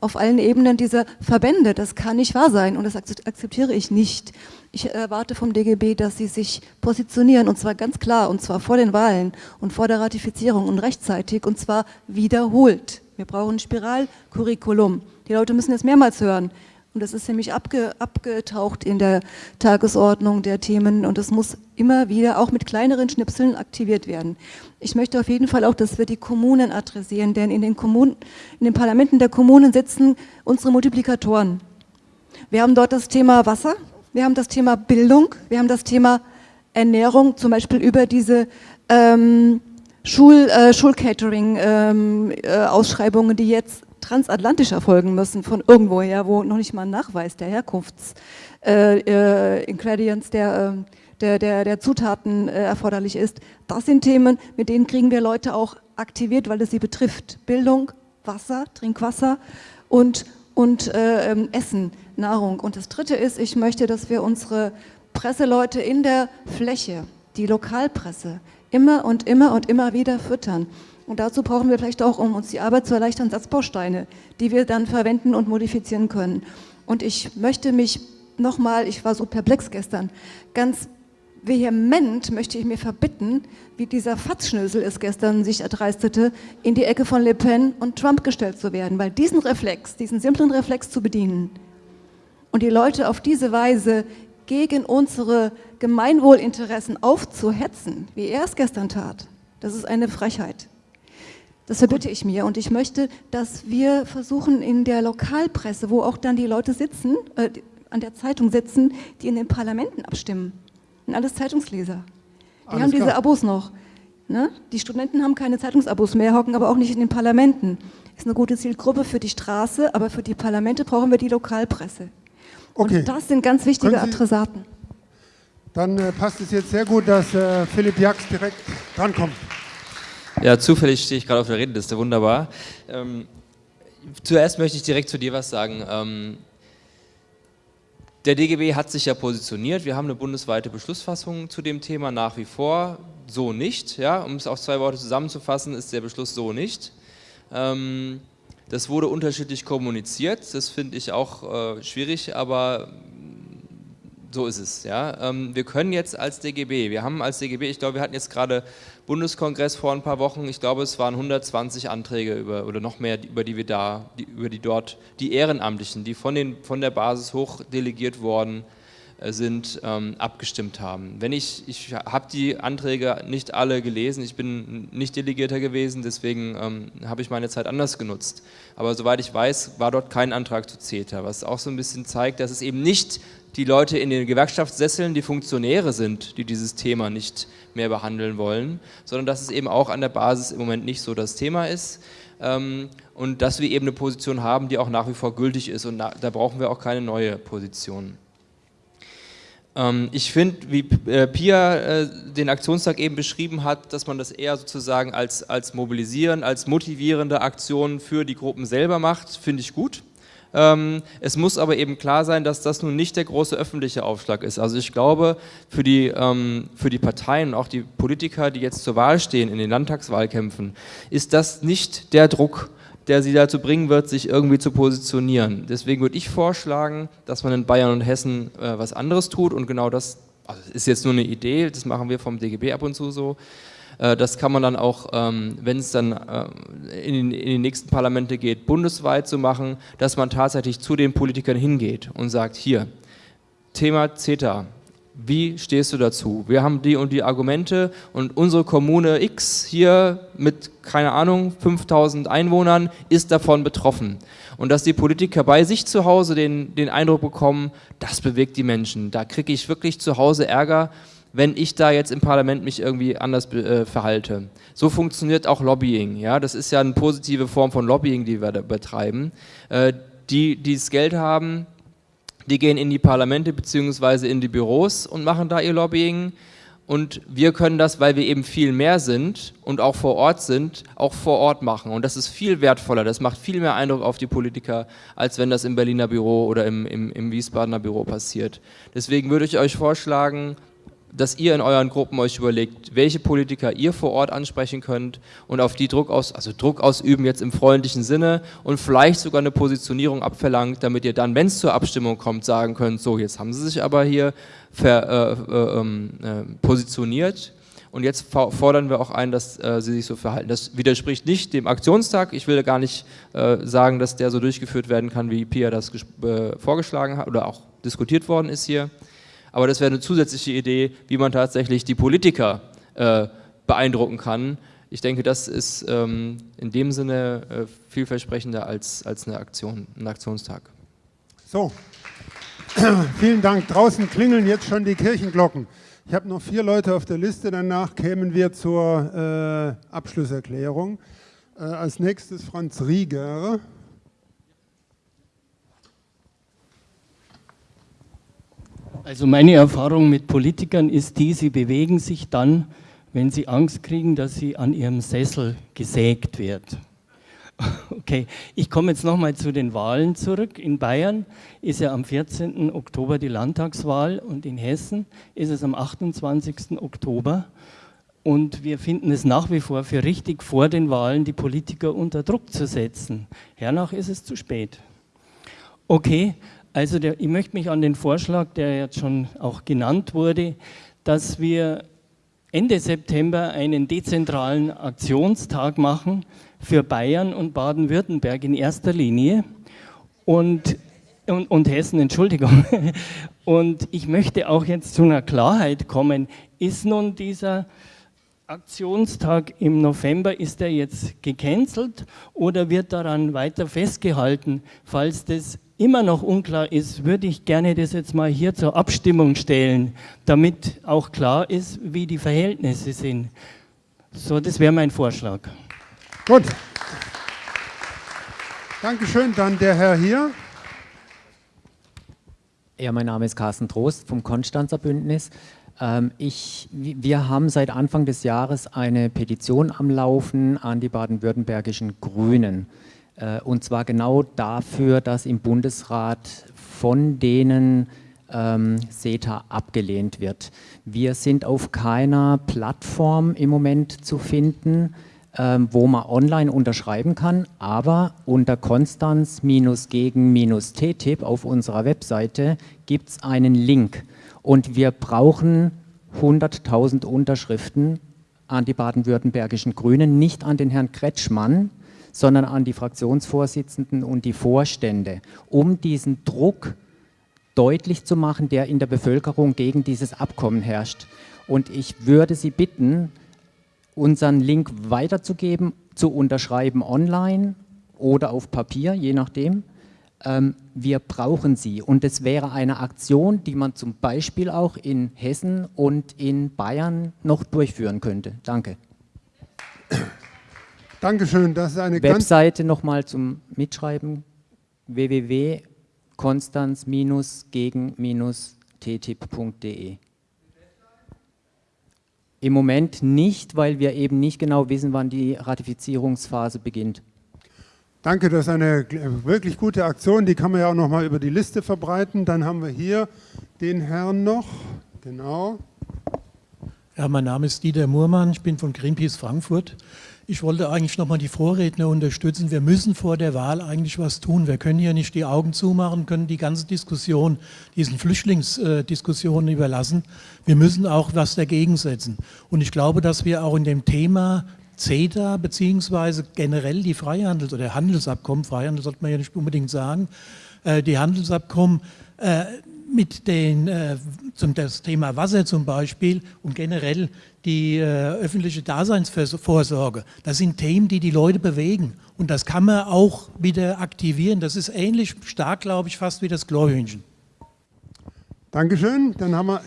Auf allen Ebenen dieser Verbände. Das kann nicht wahr sein und das akzeptiere ich nicht. Ich erwarte vom DGB, dass sie sich positionieren und zwar ganz klar und zwar vor den Wahlen und vor der Ratifizierung und rechtzeitig und zwar wiederholt. Wir brauchen ein Spiralcurriculum. Die Leute müssen es mehrmals hören. Und das ist nämlich abge, abgetaucht in der Tagesordnung der Themen. Und es muss immer wieder auch mit kleineren Schnipseln aktiviert werden. Ich möchte auf jeden Fall auch, dass wir die Kommunen adressieren, denn in den, Kommunen, in den Parlamenten der Kommunen sitzen unsere Multiplikatoren. Wir haben dort das Thema Wasser, wir haben das Thema Bildung, wir haben das Thema Ernährung, zum Beispiel über diese ähm, Schul, äh, Schulcatering-Ausschreibungen, ähm, äh, die jetzt transatlantisch erfolgen müssen, von irgendwoher, wo noch nicht mal ein Nachweis der Herkunftsingredients, äh, äh der, ähm, der, der, der, Zutaten äh, erforderlich ist. Das sind Themen, mit denen kriegen wir Leute auch aktiviert, weil es sie betrifft. Bildung, Wasser, Trinkwasser und, und äh, ähm, Essen, Nahrung. Und das Dritte ist, ich möchte, dass wir unsere Presseleute in der Fläche, die Lokalpresse, immer und immer und immer wieder füttern. Und dazu brauchen wir vielleicht auch, um uns die Arbeit zu erleichtern, Satzbausteine, die wir dann verwenden und modifizieren können. Und ich möchte mich nochmal, ich war so perplex gestern, ganz vehement möchte ich mir verbitten, wie dieser Fatzschnösel es gestern sich erdreistete, in die Ecke von Le Pen und Trump gestellt zu werden, weil diesen Reflex, diesen simplen Reflex zu bedienen und die Leute auf diese Weise gegen unsere Gemeinwohlinteressen aufzuhetzen, wie er es gestern tat, das ist eine Frechheit. Das verbitte ich mir und ich möchte, dass wir versuchen in der Lokalpresse, wo auch dann die Leute sitzen, äh, an der Zeitung sitzen, die in den Parlamenten abstimmen. Und alles Zeitungsleser. Die alles haben diese klar. Abos noch. Ne? Die Studenten haben keine Zeitungsabos mehr, hocken aber auch nicht in den Parlamenten. Ist eine gute Zielgruppe für die Straße, aber für die Parlamente brauchen wir die Lokalpresse. Okay. Und das sind ganz wichtige Adressaten. Dann äh, passt es jetzt sehr gut, dass äh, Philipp Jax direkt drankommt. Ja, zufällig stehe ich gerade auf der Redeliste, wunderbar. Ähm, zuerst möchte ich direkt zu dir was sagen. Ähm, der DGB hat sich ja positioniert, wir haben eine bundesweite Beschlussfassung zu dem Thema nach wie vor, so nicht. Ja? Um es auf zwei Worte zusammenzufassen, ist der Beschluss so nicht. Ähm, das wurde unterschiedlich kommuniziert, das finde ich auch äh, schwierig, aber so ist es. Ja? Ähm, wir können jetzt als DGB, wir haben als DGB, ich glaube, wir hatten jetzt gerade Bundeskongress vor ein paar Wochen, ich glaube, es waren 120 Anträge über, oder noch mehr, über die wir da, die, über die dort, die Ehrenamtlichen, die von, den, von der Basis hoch delegiert worden äh, sind, ähm, abgestimmt haben. Wenn ich, ich habe die Anträge nicht alle gelesen, ich bin nicht Delegierter gewesen, deswegen ähm, habe ich meine Zeit anders genutzt. Aber soweit ich weiß, war dort kein Antrag zu CETA, was auch so ein bisschen zeigt, dass es eben nicht die Leute in den Gewerkschaftssesseln, die Funktionäre sind, die dieses Thema nicht mehr behandeln wollen, sondern dass es eben auch an der Basis im Moment nicht so das Thema ist ähm, und dass wir eben eine Position haben, die auch nach wie vor gültig ist und da brauchen wir auch keine neue Position. Ähm, ich finde, wie äh, Pia äh, den Aktionstag eben beschrieben hat, dass man das eher sozusagen als, als mobilisieren, als motivierende Aktion für die Gruppen selber macht, finde ich gut. Ähm, es muss aber eben klar sein, dass das nun nicht der große öffentliche Aufschlag ist. Also ich glaube, für die, ähm, für die Parteien und auch die Politiker, die jetzt zur Wahl stehen in den Landtagswahlkämpfen, ist das nicht der Druck, der sie dazu bringen wird, sich irgendwie zu positionieren. Deswegen würde ich vorschlagen, dass man in Bayern und Hessen äh, was anderes tut und genau das, also ist jetzt nur eine Idee, das machen wir vom DGB ab und zu so, das kann man dann auch, ähm, wenn es dann äh, in, die nächsten Parlamente geht, bundesweit so machen, dass man tatsächlich zu den Politikern hingeht und sagt, hier, Thema CETA, wie stehst du dazu? Wir haben die und die Argumente und unsere Kommune X hier mit, keine Ahnung, 5000 Einwohnern ist davon betroffen. Und dass die Politiker bei sich zu Hause den, den Eindruck bekommen, das bewegt die Menschen. Da kriege ich wirklich zu Hause Ärger wenn ich da jetzt im Parlament mich irgendwie anders äh, verhalte. So funktioniert auch Lobbying. Ja? Das ist ja eine positive Form von Lobbying, die wir da betreiben. Äh, die, die das Geld haben, die gehen in die Parlamente bzw. in die Büros und machen da ihr Lobbying. Und wir können das, weil wir eben viel mehr sind und auch vor Ort sind, auch vor Ort machen. Und das ist viel wertvoller, das macht viel mehr Eindruck auf die Politiker, als wenn das im Berliner Büro oder im, im, im Wiesbadener Büro passiert. Deswegen würde ich euch vorschlagen, dass ihr in euren Gruppen euch überlegt, welche Politiker ihr vor Ort ansprechen könnt und auf die Druck aus, also Druck ausüben jetzt im freundlichen Sinne und vielleicht sogar eine Positionierung abverlangt, damit ihr dann, wenn es zur Abstimmung kommt, sagen könnt, so jetzt haben sie sich aber hier ver, äh, äh, ähm, äh, positioniert und jetzt fordern wir auch ein, dass äh, sie sich so verhalten. Das widerspricht nicht dem Aktionstag. Ich will gar nicht äh, sagen, dass der so durchgeführt werden kann, wie Pia das äh, vorgeschlagen hat oder auch diskutiert worden ist hier. Aber das wäre eine zusätzliche Idee, wie man tatsächlich die Politiker äh, beeindrucken kann. Ich denke, das ist ähm, in dem Sinne äh, vielversprechender als, als eine Aktion, ein Aktionstag. So, [CLEARS THROAT] vielen Dank. Draußen klingeln jetzt schon die Kirchenglocken. Ich habe noch vier Leute auf der Liste, danach kämen wir zur äh, Abschlusserklärung. Äh, als nächstes Franz Rieger. Also meine Erfahrung mit Politikern ist die, sie bewegen sich dann, wenn sie Angst kriegen, dass sie an ihrem Sessel gesägt wird. [LAUGHS] Okay, ich komme jetzt nochmal zu den Wahlen zurück. In Bayern ist ja am 14. Oktober die Landtagswahl und in Hessen ist es am 28. Oktober. Und wir finden es nach wie vor für richtig, vor den Wahlen die Politiker unter Druck zu setzen. Hernach ist es zu spät. Okay, also der, ich möchte mich an den Vorschlag, der jetzt schon auch genannt wurde, dass wir Ende September einen dezentralen Aktionstag machen für Bayern und Baden-Württemberg in erster Linie und, und, und Hessen, Entschuldigung. [LAUGHS] Und ich möchte auch jetzt zu einer Klarheit kommen. Ist nun dieser Aktionstag im November, ist der jetzt gecancelt oder wird daran weiter festgehalten? Falls das immer noch unklar ist, würde ich gerne das jetzt mal hier zur Abstimmung stellen, damit auch klar ist, wie die Verhältnisse sind. So, das wäre mein Vorschlag. Gut. Dankeschön. Dann der Herr hier. Ja, mein Name ist Carsten Trost vom Konstanzer Bündnis. Ähm, ich, wir haben seit Anfang des Jahres eine Petition am Laufen an die baden-württembergischen Grünen. Äh, und zwar genau dafür, dass im Bundesrat von denen ähm, CETA abgelehnt wird. Wir sind auf keiner Plattform im Moment zu finden, ähm, wo man online unterschreiben kann, aber unter Konstanz-gegen-TTIP auf unserer Webseite gibt es einen Link und wir brauchen 100.000 Unterschriften an die baden-württembergischen Grünen, nicht an den Herrn Kretschmann, sondern an die Fraktionsvorsitzenden und die Vorstände, um diesen Druck deutlich zu machen, der in der Bevölkerung gegen dieses Abkommen herrscht. Und ich würde Sie bitten, unseren Link weiterzugeben, zu unterschreiben online oder auf Papier, je nachdem. Ähm, wir brauchen sie und es wäre eine Aktion, die man zum Beispiel auch in Hessen und in Bayern noch durchführen könnte. Danke. Dankeschön, das ist eine Webseite nochmal zum Mitschreiben www.konstanz-gegen-ttip.de Im Moment nicht, weil wir eben nicht genau wissen, wann die Ratifizierungsphase beginnt. Danke, das ist eine wirklich gute Aktion, die kann man ja auch noch mal über die Liste verbreiten. Dann haben wir hier den Herrn noch, genau. Ja, mein Name ist Dieter Murmann, ich bin von Greenpeace Frankfurt. Ich wollte eigentlich nochmal die Vorredner unterstützen. Wir müssen vor der Wahl eigentlich was tun. Wir können hier nicht die Augen zumachen, können die ganze Diskussion, diesen Flüchtlingsdiskussionen überlassen. Wir müssen auch was dagegen setzen. Und ich glaube, dass wir auch in dem Thema CETA beziehungsweise generell die Freihandels- oder Handelsabkommen, Freihandel sollte man ja nicht unbedingt sagen, äh, die Handelsabkommen äh, mit den, äh, zum das Thema Wasser zum Beispiel und generell die äh, öffentliche Daseinsvorsorge. Das sind Themen, die die Leute bewegen und das kann man auch wieder aktivieren. Das ist ähnlich stark, glaube ich, fast wie das Glorhühnchen. Dankeschön. Dann haben wir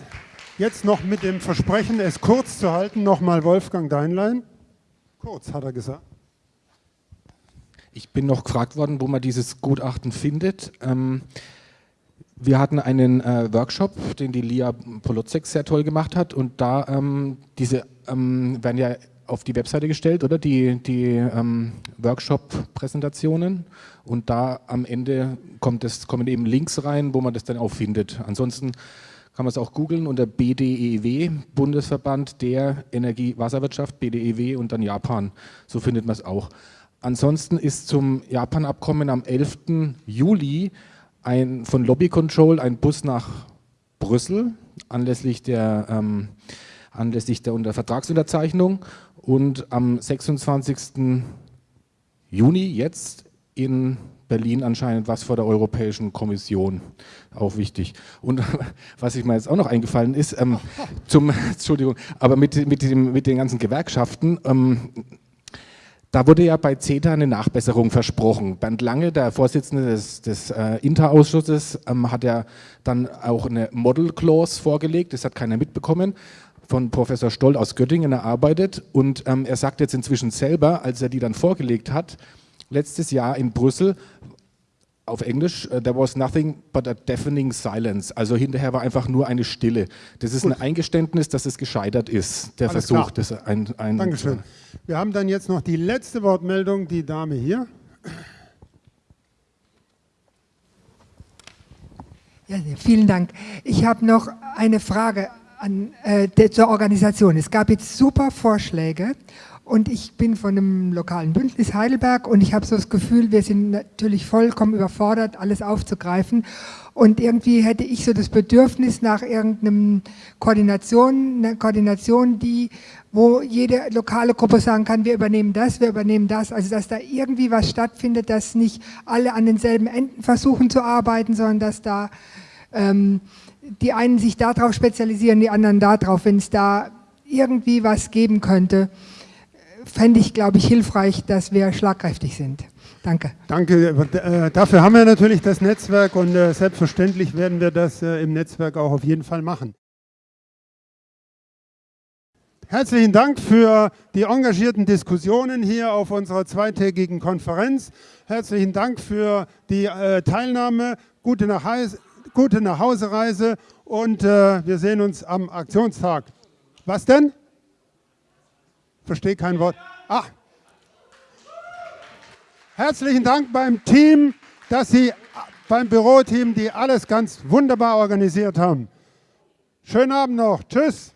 jetzt noch mit dem Versprechen, es kurz zu halten, nochmal Wolfgang Deinlein. Kurz, hat er gesagt. Ich bin noch gefragt worden, wo man dieses Gutachten findet. Ähm, wir hatten einen äh, Workshop, den die Lia Polozek sehr toll gemacht hat und da ähm, diese ähm, werden ja auf die Webseite gestellt, oder? Die, die ähm, Workshop-Präsentationen und da am Ende kommt es, kommen eben Links rein, wo man das dann auch findet. Ansonsten kann man es auch googeln unter BDEW, Bundesverband der Energie-Wasserwirtschaft, BDEW und dann Japan. So findet man es auch. Ansonsten ist zum Japan-Abkommen am 11. Juli ein, von Lobby Control ein Bus nach Brüssel anlässlich der, ähm, anlässlich der Unter Vertragsunterzeichnung und am 26. Juni jetzt in Berlin anscheinend was vor der Europäischen Kommission, auch wichtig. Und [LAUGHS] was ich mir jetzt auch noch eingefallen ist, ähm, zum, [LAUGHS] Entschuldigung, aber mit, mit, dem, mit den ganzen Gewerkschaften, ähm, da wurde ja bei CETA eine Nachbesserung versprochen. Bernd Lange, der Vorsitzende des, des äh, Interausschusses, ähm, hat ja dann auch eine Model Clause vorgelegt, das hat keiner mitbekommen, von Professor Stoll aus Göttingen erarbeitet. Und ähm, er sagt jetzt inzwischen selber, als er die dann vorgelegt hat, letztes Jahr in Brüssel, auf Englisch, uh, there was nothing but a deafening silence. Also hinterher war einfach nur eine Stille. Das ist Gut. ein Eingeständnis, dass es gescheitert ist, der Alles Versuch. Das ein, ein Dankeschön. Wir haben dann jetzt noch die letzte Wortmeldung, die Dame hier. Ja, vielen Dank. Ich habe noch eine Frage an, äh, zur Organisation. Es gab jetzt super Vorschläge und ich bin von einem lokalen Bündnis Heidelberg und ich habe so das Gefühl, wir sind natürlich vollkommen überfordert, alles aufzugreifen. Und irgendwie hätte ich so das Bedürfnis nach irgendeinem Koordination, einer Koordination, die, wo jede lokale Gruppe sagen kann, wir übernehmen das, wir übernehmen das. Also dass da irgendwie was stattfindet, dass nicht alle an denselben Enden versuchen zu arbeiten, sondern dass da ähm, die einen sich darauf spezialisieren, die anderen darauf, wenn es da irgendwie was geben könnte fände ich, glaube ich, hilfreich, dass wir schlagkräftig sind. Danke. Danke. Äh, dafür haben wir natürlich das Netzwerk und äh, selbstverständlich werden wir das äh, im Netzwerk auch auf jeden Fall machen. Herzlichen Dank für die engagierten Diskussionen hier auf unserer zweitägigen Konferenz. Herzlichen Dank für die Teilnahme. Gute, Nachhause, gute Nachhausereise und wir sehen uns am Aktionstag. Was denn? Verstehe kein Wort. Ah. Herzlichen Dank beim Team, dass Sie beim Büroteam, die alles ganz wunderbar organisiert haben. Schönen Abend noch. Tschüss.